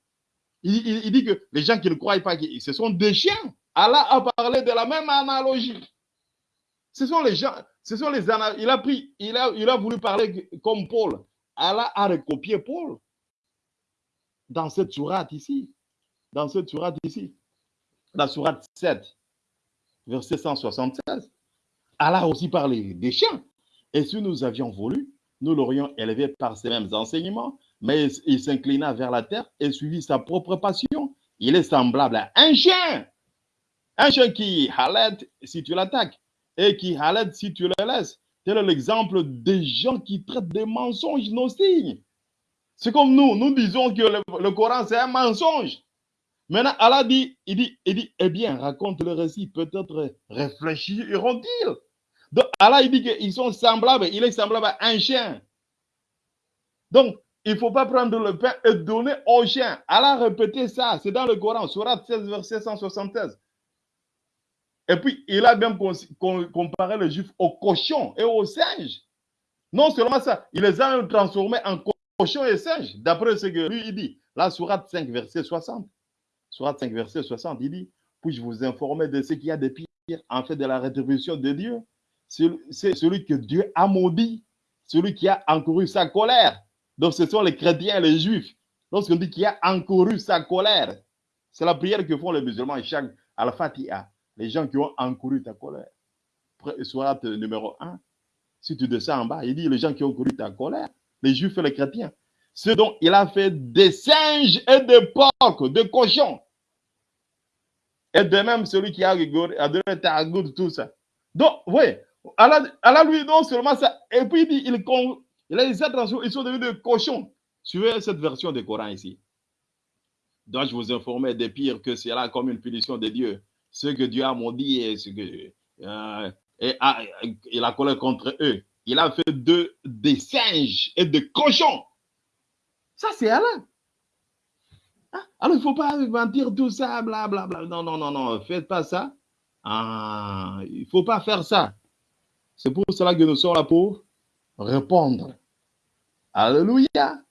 Il, dit que les gens qui ne croient pas, ce sont des chiens. Allah a parlé de la même analogie. Ce sont les gens, ce sont les il a pris, il a, il a voulu parler comme Paul. Allah a recopié Paul dans cette sourate ici, dans cette sourate ici, la sourate 7, verset 176. Allah a aussi parlé des chiens. Et si nous avions voulu, nous l'aurions élevé par ces mêmes enseignements, mais il s'inclina vers la terre et suivit sa propre passion. Il est semblable à un chien. Un chien qui halète si tu l'attaques et qui halète si tu le laisses. Tel est l'exemple des gens qui traitent des mensonges nos signes. C'est comme nous, nous disons que le, Coran c'est un mensonge. Maintenant, Allah dit, il dit, il dit, eh bien, raconte le récit, peut-être réfléchiront-ils. Allah, il dit qu'ils sont semblables, il est semblable à un chien. Donc, il ne faut pas prendre le pain et donner au chien. Allah a répété ça, c'est dans le Coran, Surat 16, verset 176. Et puis, il a même comparé les juifs aux cochons et aux singes. Non seulement ça, il les a transformés en co- cochons et singes, d'après ce que lui, il dit. La Surat 5, verset 60. Surat 5, verset 60, il dit Puis-je vous informer de ce qu'il y a de pire en fait de la rétribution de Dieu? C'est celui que Dieu a maudit, celui qui a encouru sa colère. Donc, ce sont les chrétiens et les juifs. Lorsqu'on dit qu'il a encouru sa colère, c'est la prière que font les musulmans chaque Al-Fatiha. Les gens qui ont encouru ta colère. Surat numéro 1. Si tu descends en bas, il dit les gens qui ont encouru ta colère, les juifs et les chrétiens. Ce dont il a fait des singes et des porcs, des cochons. Et de même celui qui a a donné ta goutte, tout ça. Donc, oui, Allah, lui, non seulement ça, et puis il dit, il, a dit, ils sont devenus des cochons. Suivez cette version du Coran ici. Dois-je vous informer des pires que c'est là comme une punition de Dieu Ce que Dieu a maudit et ce que. euh, et, a- il a colère contre eux. Il a fait de, des singes et des cochons. Ça, c'est Allah. Hein? Alors, il ne faut pas mentir tout ça, blablabla. Non, non, non, non, faites pas ça. Ah, il ne faut pas faire ça. C'est pour cela que nous sommes là pour répondre. Alléluia.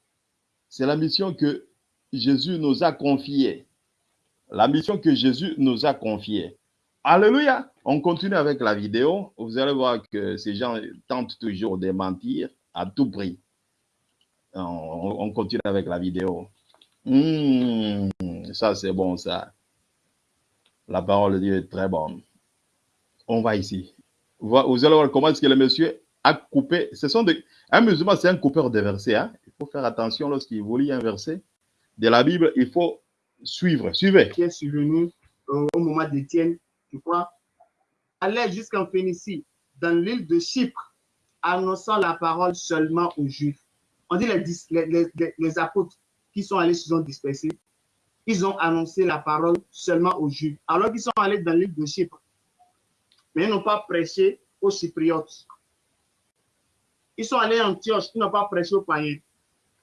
C'est la mission que Jésus nous a confiée. La mission que Jésus nous a confiée. Alléluia. On continue avec la vidéo. Vous allez voir que ces gens tentent toujours de mentir à tout prix. On, on continue avec la vidéo. Hmm, ça, c'est bon, ça. La parole de Dieu est très bonne. On va ici. Vous allez voir comment est-ce que le monsieur a coupé. Ce sont des, un musulman, c'est un coupeur de versets. hein. Il faut faire attention lorsqu'il vous lit un verset de la Bible. Il faut suivre. Suivez. qui est survenu au moment d'Étienne, tu crois, allait jusqu'en Phénicie, dans l'île de Chypre, annonçant la parole seulement aux Juifs. On dit les- les apôtres qui sont allés se sont dispersés. Ils ont annoncé la parole seulement aux Juifs, alors qu'ils sont allés dans l'île de Chypre. Mais ils n'ont pas prêché aux Cypriotes. Ils sont allés en Antioche, ils n'ont pas prêché aux païens,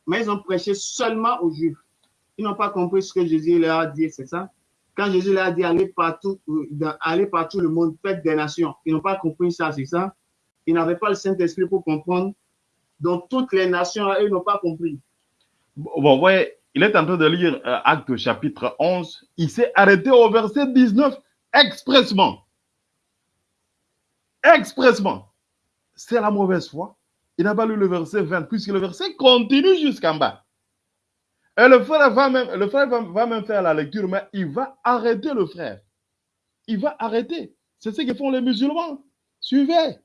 mais ils ont prêché seulement aux Juifs. Ils n'ont pas compris ce que Jésus leur a dit, c'est ça? Quand Jésus leur a dit allez partout, allez partout le monde, faites des nations. Ils n'ont pas compris ça, c'est ça? Ils n'avaient pas le Saint-Esprit pour comprendre. Donc toutes les nations, eux, n'ont pas compris. Bon, voyez, il est en train de lire euh, Acte chapitre 11. Il s'est arrêté au verset 19 expressement. Expressement. C'est la mauvaise foi. Il n'a pas lu le verset 20, puisque le verset continue jusqu'en bas. Et le frère, va même, le frère va, même faire la lecture, mais il va arrêter le frère. Il va arrêter. C'est ce que font les musulmans. Suivez.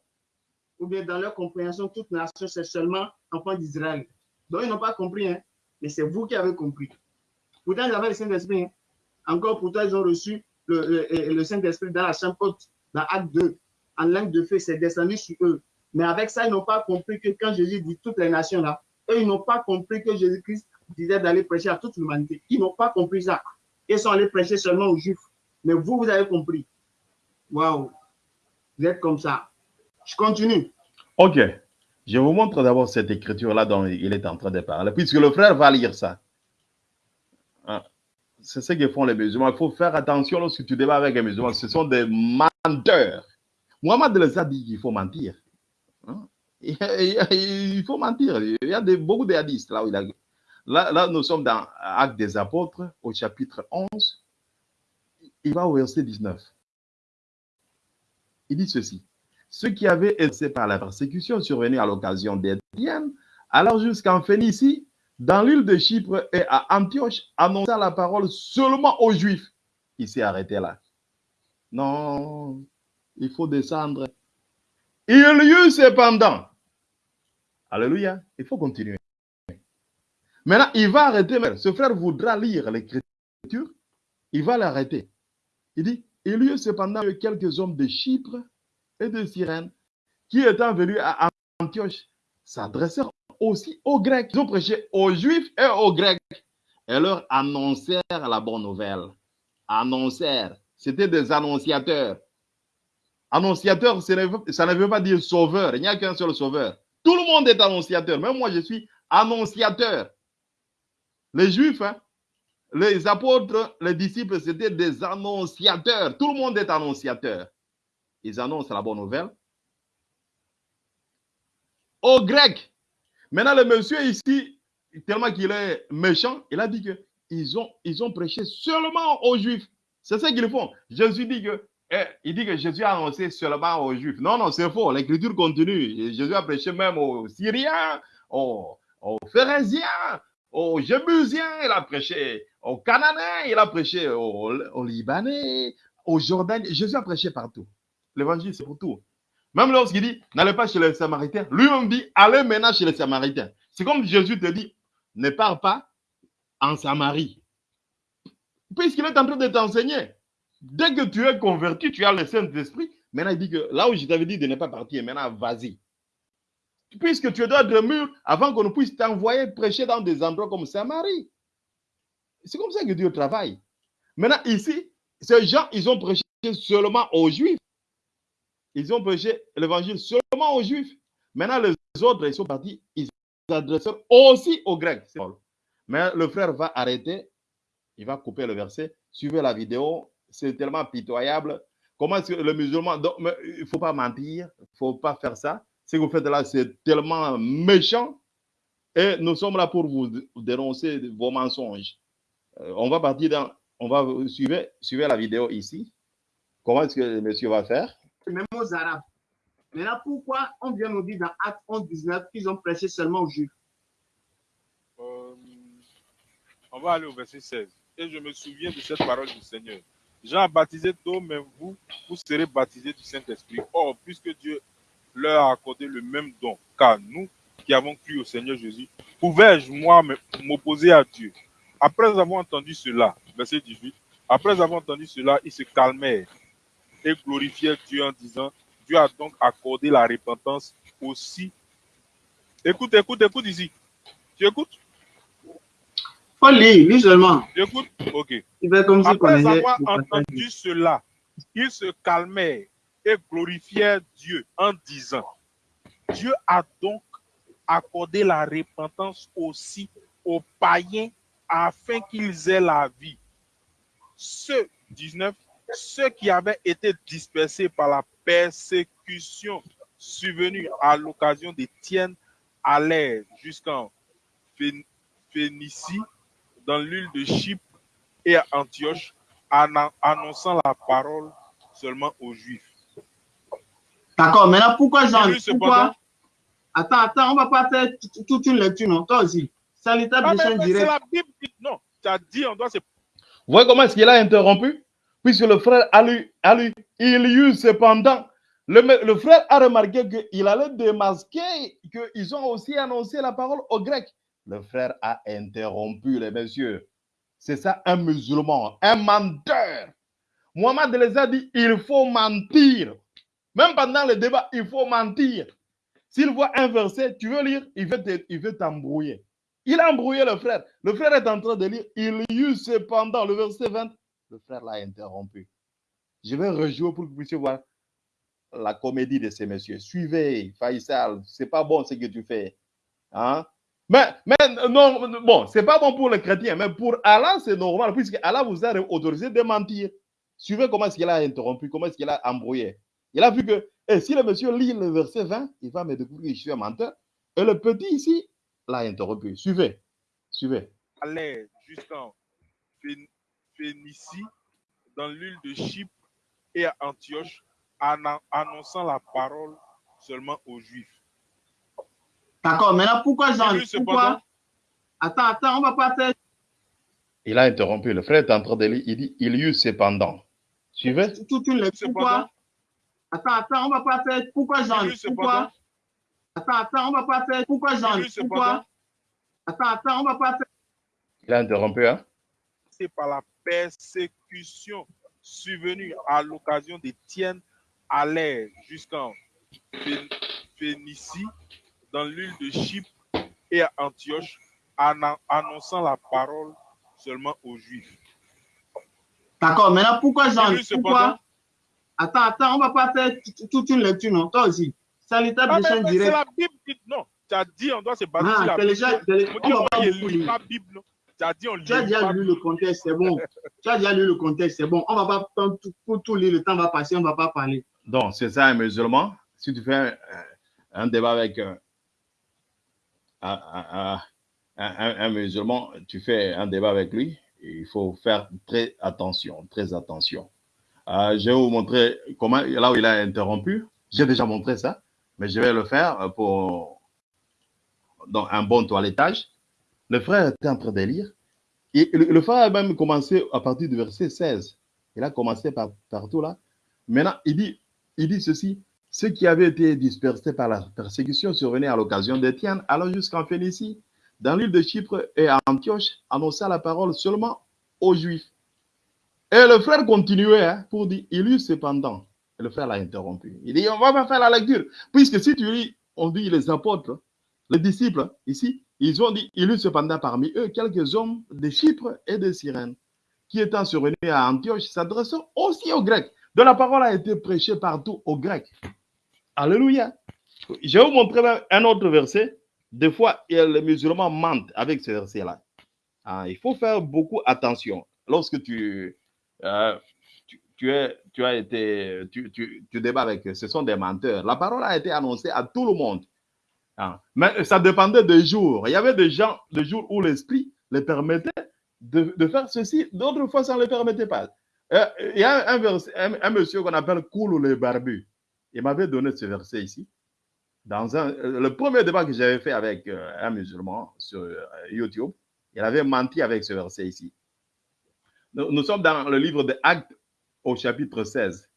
Ou bien dans leur compréhension, toute nation, c'est seulement enfant d'Israël. Donc ils n'ont pas compris, hein? mais c'est vous qui avez compris. Pourtant, ils avaient le Saint-Esprit. hein. Encore pourtant, ils ont reçu le Saint-Esprit dans la chambre haute, dans Acte 2. En langue de feu, c'est descendu sur eux. Mais avec ça, ils n'ont pas compris que quand Jésus dit toutes les nations là, eux, ils n'ont pas compris que Jésus-Christ disait d'aller prêcher à toute l'humanité. Ils n'ont pas compris ça. Ils sont allés prêcher seulement aux Juifs. Mais vous, vous avez compris. Waouh. Vous êtes comme ça. Je continue. Ok. Je vous montre d'abord cette écriture-là dont il est en train de parler, puisque le frère va lire ça. Ah. C'est ce que font les musulmans. Il faut faire attention lorsque tu débats avec les musulmans. Ce sont des menteurs. Mohamed les a dit qu'il faut mentir. Hein? Il faut mentir. Il y a beaucoup de là où il a. Là, là, nous sommes dans Actes des Apôtres, au chapitre 11. Il va au verset 19. Il dit ceci. Ceux qui avaient été par la persécution survenue à l'occasion d'Étienne, alors jusqu'en Phénicie, dans l'île de Chypre et à Antioche, annonça la parole seulement aux Juifs. Il s'est arrêté là. Non, il faut descendre. Il y eut cependant. Alléluia. Il faut continuer. Maintenant, il va arrêter. Ce frère voudra lire l'écriture. Il va l'arrêter. Il dit, il y eut cependant quelques hommes de Chypre et de Cyrène qui étant venus à Antioche s'adressèrent aussi aux Grecs. Ils ont prêché aux Juifs et aux Grecs et leur annoncèrent la bonne nouvelle. Annoncèrent. C'était des annonciateurs. Annonciateur, ça ne veut pas dire sauveur. Il n'y a qu'un seul sauveur. Tout le monde est annonciateur. Même moi, je suis annonciateur. Les Juifs, hein, les apôtres, les disciples, c'était des annonciateurs. Tout le monde est annonciateur. Ils annoncent la bonne nouvelle. Aux Grecs. Maintenant, le monsieur ici, tellement qu'il est méchant, il a dit que ils ont, ils ont prêché seulement aux Juifs. C'est ce qu'ils font. Jésus dit que il dit que Jésus a annoncé seulement aux Juifs. Non, non, c'est faux. L'écriture continue. Jésus a prêché même aux Syriens, aux, aux aux Jébusiens, il a prêché aux Cananéens, il a prêché aux, Libanais, aux Jordaniens. Jésus a prêché partout. L'évangile, c'est pour tout. Même lorsqu'il dit, n'allez pas chez les Samaritains, lui-même dit, allez maintenant chez les Samaritains. C'est comme Jésus te dit, ne pars pas en Samarie. Puisqu'il est en train de t'enseigner. Dès que tu es converti, tu as le Saint-Esprit. Maintenant, il dit que là où je t'avais dit de ne pas partir, maintenant, vas-y. Puisque tu dois mûr avant qu'on puisse t'envoyer prêcher dans des endroits comme Samarie. C'est comme ça que Dieu travaille. Maintenant, ici, ces gens, ils ont prêché seulement aux Juifs. Ils ont prêché l'évangile seulement aux Juifs. Maintenant, les autres, ils sont partis, ils s'adressent aussi aux Grecs. Mais le frère va arrêter, il va couper le verset. Suivez la vidéo, c'est tellement pitoyable. Comment est-ce que le musulman. il ne faut pas mentir, il ne faut pas faire ça. Ce que vous faites là, c'est tellement méchant. Et nous sommes là pour vous dénoncer vos mensonges. Euh, on va partir dans. On va suivre, suivre la vidéo ici. Comment est-ce que le monsieur va faire? Même aux Arabes. Maintenant, pourquoi on vient nous dire dans Acte 11, 19 qu'ils ont prêché seulement aux Juifs? Euh, on va aller au verset 16. Et je me souviens de cette parole du Seigneur. Jean a baptisé d'eau, mais vous, vous serez baptisés du Saint-Esprit. Or, puisque Dieu leur a accordé le même don, car nous qui avons cru au Seigneur Jésus, pouvais-je, moi, m'opposer à Dieu? Après avoir entendu cela, verset 18, après avoir entendu cela, ils se calmèrent et glorifièrent Dieu en disant, Dieu a donc accordé la repentance aussi. Écoute, écoute, écoute ici. Tu écoutes? Lis seulement. Écoute, ok. Il fait comme si Après avoir entendu cela, il se calmait et glorifiait Dieu en disant, Dieu a donc accordé la repentance aussi aux païens afin qu'ils aient la vie. Ceux, 19, ceux qui avaient été dispersés par la persécution survenue à l'occasion d'Étienne allèrent jusqu'en Phénicie dans l'île de Chypre et à Antioche, annonçant la parole seulement aux Juifs. D'accord, maintenant pourquoi Jean pourquoi... Attends, attends, on ne va pas faire toute une lecture, non Toi aussi. C'est l'étape ah, de chaîne direct. C'est la Bible non, tu as dit, on doit se. Vous voyez comment est-ce qu'il a interrompu? Puisque le frère a lu, a lu il y eut cependant. Le, le frère a remarqué qu'il allait démasquer qu'ils ont aussi annoncé la parole aux Grecs. Le frère a interrompu les messieurs. C'est ça un musulman, un menteur. Mohamed les a dit, il faut mentir. Même pendant le débat, il faut mentir. S'il voit un verset, tu veux lire, il veut te- il veut t'embrouiller. Il a embrouillé le frère. Le frère est en train de lire. Il y eut cependant le verset 20. Le frère l'a interrompu. Je vais rejouer pour que vous puissiez voir la comédie de ces messieurs. Suivez, Faisal. C'est pas bon ce que tu fais. Hein? Mais, mais non, bon, c'est pas bon pour les chrétiens, mais pour Allah, c'est normal, puisque Allah vous a autorisé de mentir. Suivez comment est-ce qu'il a interrompu, comment est-ce qu'il a embrouillé. Il a vu que eh, si le monsieur lit le verset 20, il va me découvrir que je suis un menteur. Et le petit ici l'a interrompu. Suivez, suivez. allait jusqu'en Phén- Phénicie, dans l'île de Chypre et à Antioche, annon- annonçant la parole seulement aux Juifs. D'accord, maintenant pourquoi Jean eut Pourquoi? Attends, attends, on va pas faire. Il a interrompu. Le frère est en train de lire. Il dit il y eut cependant. Suivez. toute une lecture. Pourquoi? Attends, attends, on va pas faire. Pourquoi Jean Pourquoi? Attends, attends, on va pas faire. Pourquoi Jean Pourquoi? Attends, attends, on va pas faire. Il a interrompu. Hein? C'est par la persécution survenue à l'occasion d'Étienne allait jusqu'en Phé- Phénicie, dans l'île de Chypre et à Antioche, annon- annonçant la parole seulement aux Juifs. D'accord, maintenant pourquoi Jean Pourquoi? Attends, attends, on va pas faire toute une lecture, non? Toi aussi. Salutaire Ah, de chaîne mais c'est direct. la Bible qui... Non, tu as dit on doit se baser Ah, sur la c'est Bible. c'est les- On ne lit Bible. non? Tu as dit on lit Tu as déjà lu le contexte, c'est bon. tu as déjà lu le contexte, c'est bon. On va pas prendre tout, pour tout lire, le temps va passer, on va pas parler. Donc, c'est ça un musulman? Si tu fais un, un débat avec un, un- un- musulman, tu fais un débat avec lui, il faut faire très attention, très attention. Euh, je vais vous montrer comment, là où il a interrompu. J'ai déjà montré ça, mais je vais le faire pour dans un bon toilettage. Le frère était en train de lire. Et le, le frère a même commencé à partir du verset 16. Il a commencé par, partout là. Maintenant, il dit, il dit ceci. Ceux qui avaient été dispersés par la persécution survenaient à l'occasion d'Étienne, alors jusqu'en Phénicie, dans l'île de Chypre et à Antioche, annonça la parole seulement aux Juifs. Et le frère continuait hein, pour dire, il eut cependant. Et le frère l'a interrompu. Il dit, on va pas faire la lecture. Puisque si tu lis, on dit les apôtres, les disciples, ici, ils ont dit, il eut cependant parmi eux quelques hommes de Chypre et de Cyrène, qui étant survenus à Antioche, s'adressant aussi aux Grecs. Donc la parole a été prêchée partout aux Grecs. Alléluia. Je vais vous montrer un autre verset. Des fois, les musulmans mentent avec ce verset-là. Ah, il faut faire beaucoup attention. Lorsque tu, euh, as été, tu, débats avec eux, ce sont des menteurs. La parole a été annoncée à tout le monde. Ah, Mais ça dépendait des jours. Il y avait des gens, des jours où l'esprit les permettait de, de faire ceci, d'autres fois, ça ne les permettait pas. Euh, Il y a un, verset- un- un monsieur qu'on appelle Koulou le barbu. Il m'avait donné ce verset ici. Dans euh, le premier débat que j'avais fait avec euh, un musulman sur euh, YouTube, il avait menti avec ce verset ici. Nous, sommes dans le livre des Actes au chapitre 16.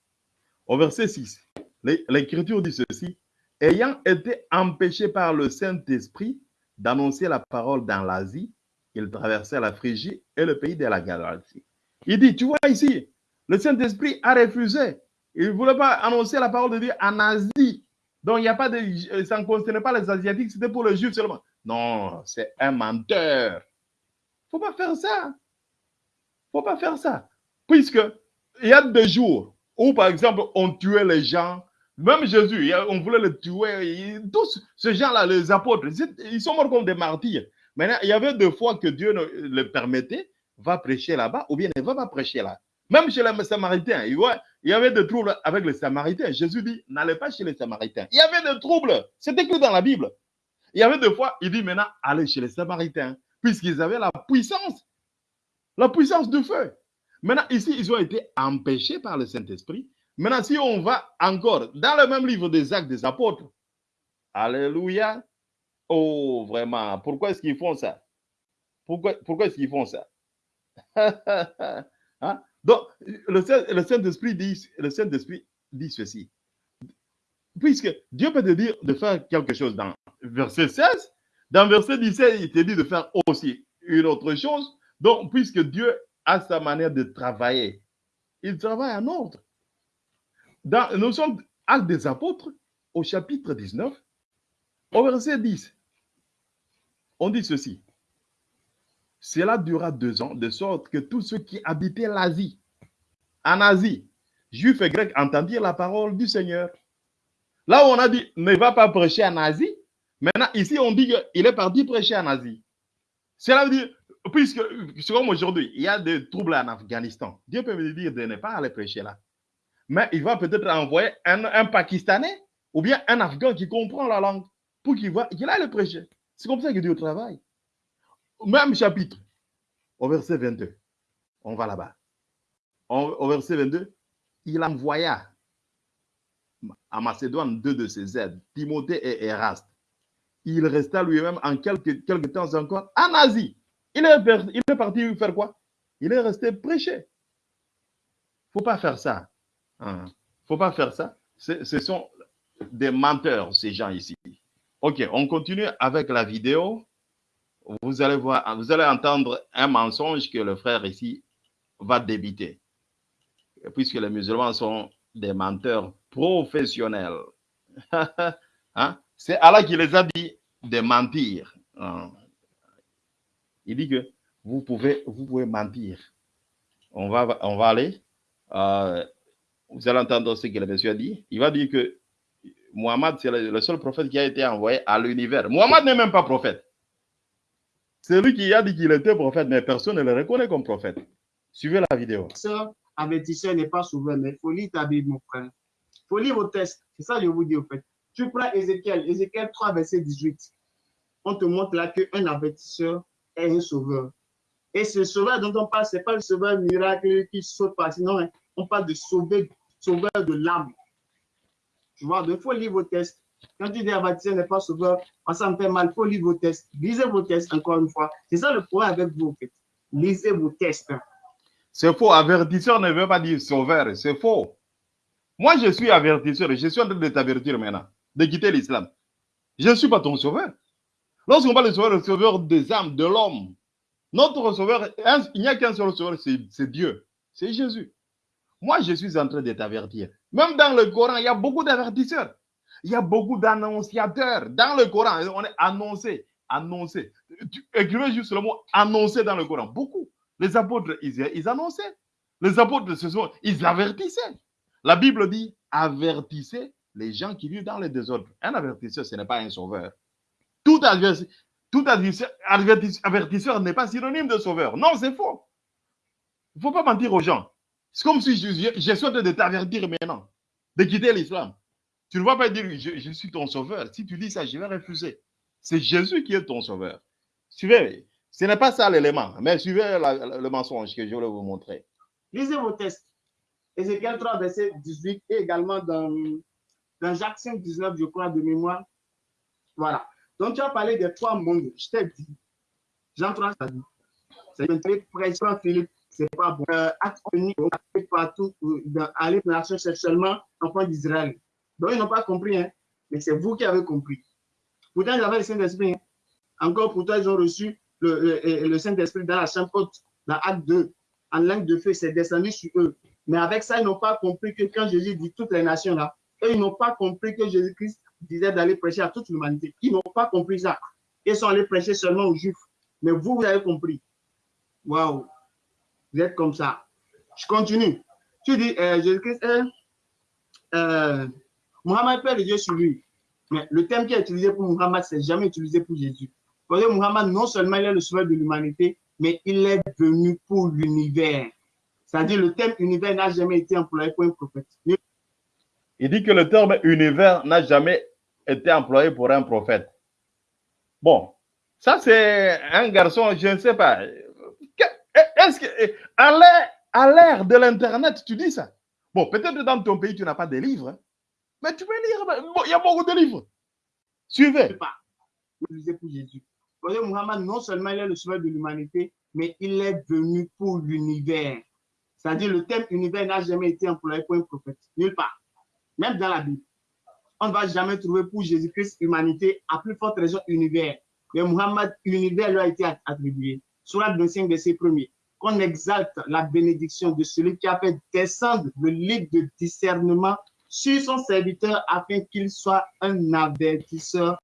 Au verset 6, l'É- l'Écriture dit ceci. Ayant été empêché par le Saint-Esprit d'annoncer la parole dans l'Asie, il traversait la Phrygie et le pays de la Galatie. Il dit, tu vois ici, le Saint-Esprit a refusé. Il ne voulait pas annoncer la parole de Dieu en Asie. Donc, il a pas euh, ça ne concernait pas les Asiatiques, c'était pour les Juifs seulement. Non, c'est un menteur. Il ne faut pas faire ça. Il ne faut pas faire ça. Puisque il y a des jours où, par exemple, on tuait les gens. Même Jésus, on voulait le tuer. Tous ces gens-là, les apôtres, ils- ils sont morts comme des martyrs. Maintenant, il y avait des fois que Dieu le permettait, va prêcher là-bas, ou bien ne va pas prêcher là. Même chez les Samaritains, il voit- il y avait des troubles avec les Samaritains. Jésus dit, n'allez pas chez les Samaritains. Il y avait des troubles. C'est écrit dans la Bible. Il y avait des fois, il dit maintenant, allez chez les Samaritains, puisqu'ils avaient la puissance, la puissance du feu. Maintenant, ici, ils ont été empêchés par le Saint-Esprit. Maintenant, si on va encore dans le même livre des Actes des Apôtres, Alléluia. Oh, vraiment, pourquoi est-ce qu'ils font ça? Pourquoi, pourquoi est-ce qu'ils font ça? Hein? Donc, le Saint- Saint-Esprit dit, le Saint-Esprit dit ceci. Puisque Dieu peut te dire de faire quelque chose dans verset 16, dans verset 17, il te dit de faire aussi une autre chose. Donc, puisque Dieu a sa manière de travailler, il travaille en ordre. Dans, nous sommes Actes des Apôtres au chapitre 19. Au verset 10, on dit ceci. Cela dura deux ans, de sorte que tous ceux qui habitaient l'Asie, en Asie, juifs et grecs, entendirent la parole du Seigneur. Là où on a dit ne va pas prêcher en Asie, maintenant ici on dit qu'il est parti prêcher en Asie. Cela veut dire, puisque comme aujourd'hui, il y a des troubles en Afghanistan, Dieu peut me dire de ne pas aller prêcher là. Mais il va peut-être envoyer un, Pakistanais ou bien un Afghan qui comprend la langue pour qu'il va- qu'il aille le prêcher. C'est comme ça que Dieu travaille. Même chapitre, au verset 22. On va là-bas. Au verset 22, il envoya à Macédoine deux de ses aides, Timothée et Eraste. Il resta lui-même en quelques, temps encore en Asie. Il est, parti faire quoi? Il est resté prêcher. faut pas faire ça. Hein. faut pas faire ça. Ce sont des menteurs, ces gens ici. Ok, on continue avec la vidéo. Vous allez voir, vous allez entendre un mensonge que le frère ici va débiter. Puisque les musulmans sont des menteurs professionnels. Hein? C'est Allah qui les a dit de mentir. Hein? Il dit que vous pouvez, vous pouvez mentir. On va, on va aller. euh, vous allez entendre ce que le monsieur a dit. Il va dire que Mohammed, c'est le, seul prophète qui a été envoyé à l'univers. Mohammed n'est même pas prophète. C'est lui qui a dit qu'il était prophète, mais personne ne le reconnaît comme prophète. Suivez la vidéo. Avertisseur, avertisseur n'est pas souverain, mais il faut lire ta Bible, mon frère. Il faut lire vos textes. C'est ça que je vous dis, au fait. Tu prends Ézéchiel, Ézéchiel 3, verset 18. On te montre là qu'un avertisseur est un sauveur. Et ce sauveur dont on parle, ce n'est pas le sauveur miracle qui saute par sinon, hein, on parle de sauveur, sauveur de l'âme. Tu vois, il faut lire vos textes. Quand tu dis avertisseur n'est pas sauveur, ça me fait mal. Il faut lire vos textes. Lisez vos textes encore une fois. C'est ça le problème avec vous. Lisez vos textes. C'est faux. Avertisseur ne veut pas dire sauveur. C'est faux. Moi, je suis avertisseur. Je suis en train de t'avertir maintenant de quitter l'islam. Je ne suis pas ton sauveur. Lorsqu'on parle de sauveur, le sauveur des âmes, de l'homme, notre sauveur, il n'y a qu'un seul sauveur, c'est Dieu. C'est Jésus. Moi, je suis en train de t'avertir. Même dans le Coran, il y a beaucoup d'avertisseurs. Il y a beaucoup d'annonciateurs. Dans le Coran, on est annoncé, annoncé. Écrivez juste le mot annoncé dans le Coran. Beaucoup. Les apôtres, ils, annonçaient. Les apôtres, ils avertissaient. La Bible dit avertissez les gens qui vivent dans le désordre. Un avertisseur, ce n'est pas un sauveur. Tout, avertisseur n'est pas synonyme de sauveur. Non, c'est faux. Il ne faut pas mentir aux gens. C'est comme si je, je, train de t'avertir maintenant de quitter l'islam. Tu ne vas pas dire je, je suis ton sauveur. Si tu dis ça, je vais refuser. C'est Jésus qui est ton sauveur. Suivez, ce n'est pas ça l'élément, mais suivez le mensonge que je voulais vous montrer. Lisez vos textes. Ézéchiel 3, verset 18 et également dans, dans Jacques 5, 19, je crois, de mémoire. Voilà. Donc, tu as parlé des trois mondes. Je t'ai dit. Jean 3, ça dit. C'est une pression, Philippe. C'est pas bon. Euh, acte partout, euh, dans, aller dans l'action sexuellement, enfant d'Israël. Donc, ils n'ont pas compris, hein. Mais c'est vous qui avez compris. Pourtant, ils avaient le Saint-Esprit. hein. Encore pourtant, ils ont reçu le, Saint-Esprit dans la chambre haute, dans Acte 2. En langue de feu, c'est descendu sur eux. Mais avec ça, ils n'ont pas compris que quand Jésus dit toutes les nations là, eux, ils n'ont pas compris que Jésus-Christ disait d'aller prêcher à toute l'humanité. Ils n'ont pas compris ça. Ils sont allés prêcher seulement aux Juifs. Mais vous, vous avez compris. Waouh. Vous êtes comme ça. Je continue. Tu dis, euh, Jésus-Christ est euh, Mohammed Père de Dieu sur lui. Mais le thème qui est utilisé pour Mohammed, c'est jamais utilisé pour Jésus. Parce que Mohammed, non seulement il est le sauveur de l'humanité, mais il est venu pour l'univers. C'est-à-dire le thème univers n'a jamais été employé pour un prophète. Il dit que le terme univers n'a jamais été employé pour un prophète. Bon, ça c'est un garçon, je ne sais pas. Est-ce que à l'ère- à l'ère de l'internet, tu dis ça? Bon, peut-être dans ton pays tu n'as pas de livres, hein. Mais tu peux lire. Il y a beaucoup de livres. Suivez. pas utilisé pour Jésus. Parce que Muhammad, non seulement il est le sauveur de l'humanité, mais il est venu pour l'univers. C'est-à-dire le thème univers n'a jamais été employé pour un prophète. Nulle part. Même dans la Bible. On ne va jamais trouver pour Jésus-Christ humanité, à plus forte raison univers. Mais Muhammad, univers lui a été attribué. Surat 25, verset 1 Qu'on exalte la bénédiction de celui qui a fait descendre le livre de discernement sur son serviteur afin qu'il soit un avertisseur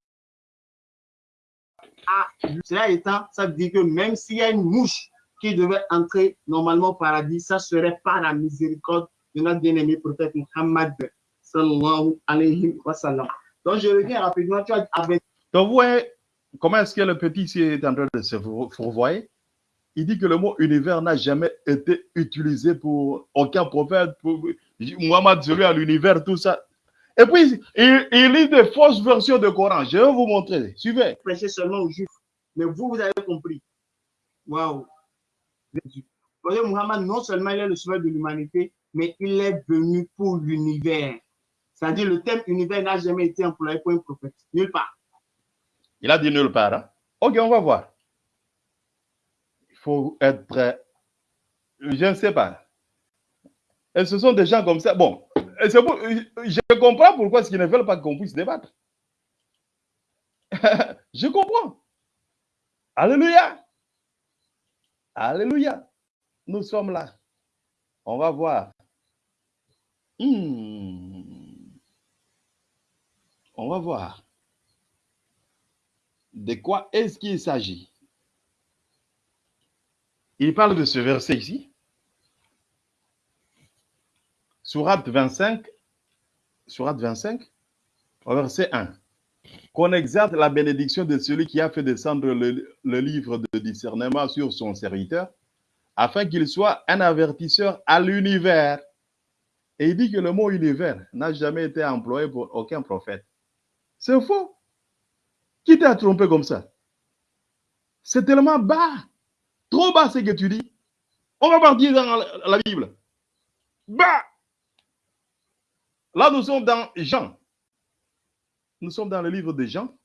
cela étant, ça veut dire que même s'il y a une mouche qui devait entrer normalement au paradis, ça serait par la miséricorde de notre bien-aimé prophète Muhammad alayhi wa. Donc je reviens rapidement, tu as Donc, vous voyez comment est-ce que le petit ici est en train de se four- fourvoyer? Il dit que le mot univers n'a jamais été utilisé pour aucun prophète, pour Muhammad, celui à l'univers, tout ça. Et puis, il, il lit des fausses versions de Coran. Je vais vous montrer. Suivez. prêcher seulement aux juifs. Mais vous, vous avez compris. Waouh. Voyez, Muhammad, non seulement il est le sauveur de l'humanité, mais il est venu pour l'univers. C'est-à-dire, le thème univers n'a jamais été employé pour un prophète. Nulle part. Il a dit nulle part. hein. Ok, on va voir. Faut être prêt. Je ne sais pas. Et ce sont des gens comme ça. Bon, je comprends pourquoi qu'ils ne veulent pas qu'on puisse débattre. je comprends. Alléluia. Alléluia. Nous sommes là. On va voir. Hmm. On va voir. De quoi est-ce qu'il s'agit? Il parle de ce verset ici. Sourate 25, Sourate 25, au verset 1. Qu'on exerce la bénédiction de celui qui a fait descendre le, le livre de discernement sur son serviteur, afin qu'il soit un avertisseur à l'univers. Et il dit que le mot univers n'a jamais été employé pour aucun prophète. C'est faux. Qui t'a trompé comme ça? C'est tellement bas. Trop bas ce que tu dis. On va partir dans la, Bible. Bas. Là, nous sommes dans Jean. Nous sommes dans le livre de Jean,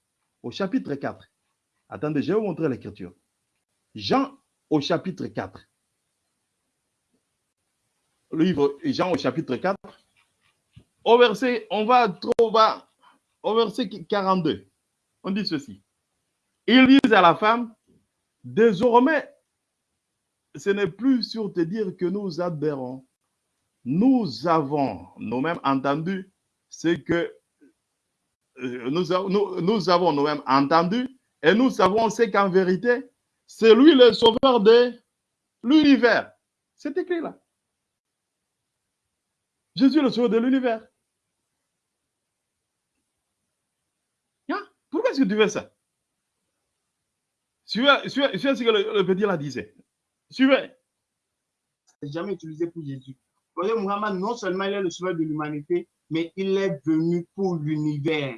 au chapitre 4. Attendez, je vais vous montrer l'écriture. Jean au chapitre 4. Le livre Jean au chapitre 4. Au verset, on va trop bas, au verset 42. On dit ceci. Ils disent à la femme, désormais, ce n'est plus sur te dire que nous adhérons. Nous avons nous-mêmes entendu ce que euh, nous, avons nous-mêmes entendu et nous savons ce qu'en vérité, c'est lui le sauveur de l'univers. C'est écrit là. Jésus le sauveur de l'univers. Hein? Pourquoi est-ce que tu fais ça? Suivez, suivez, suivez ce que le, le petit là disait. Suivez. C'est jamais utilisé pour Jésus. Muhammad, non seulement il est le sauveur de l'humanité, mais il est venu pour l'univers.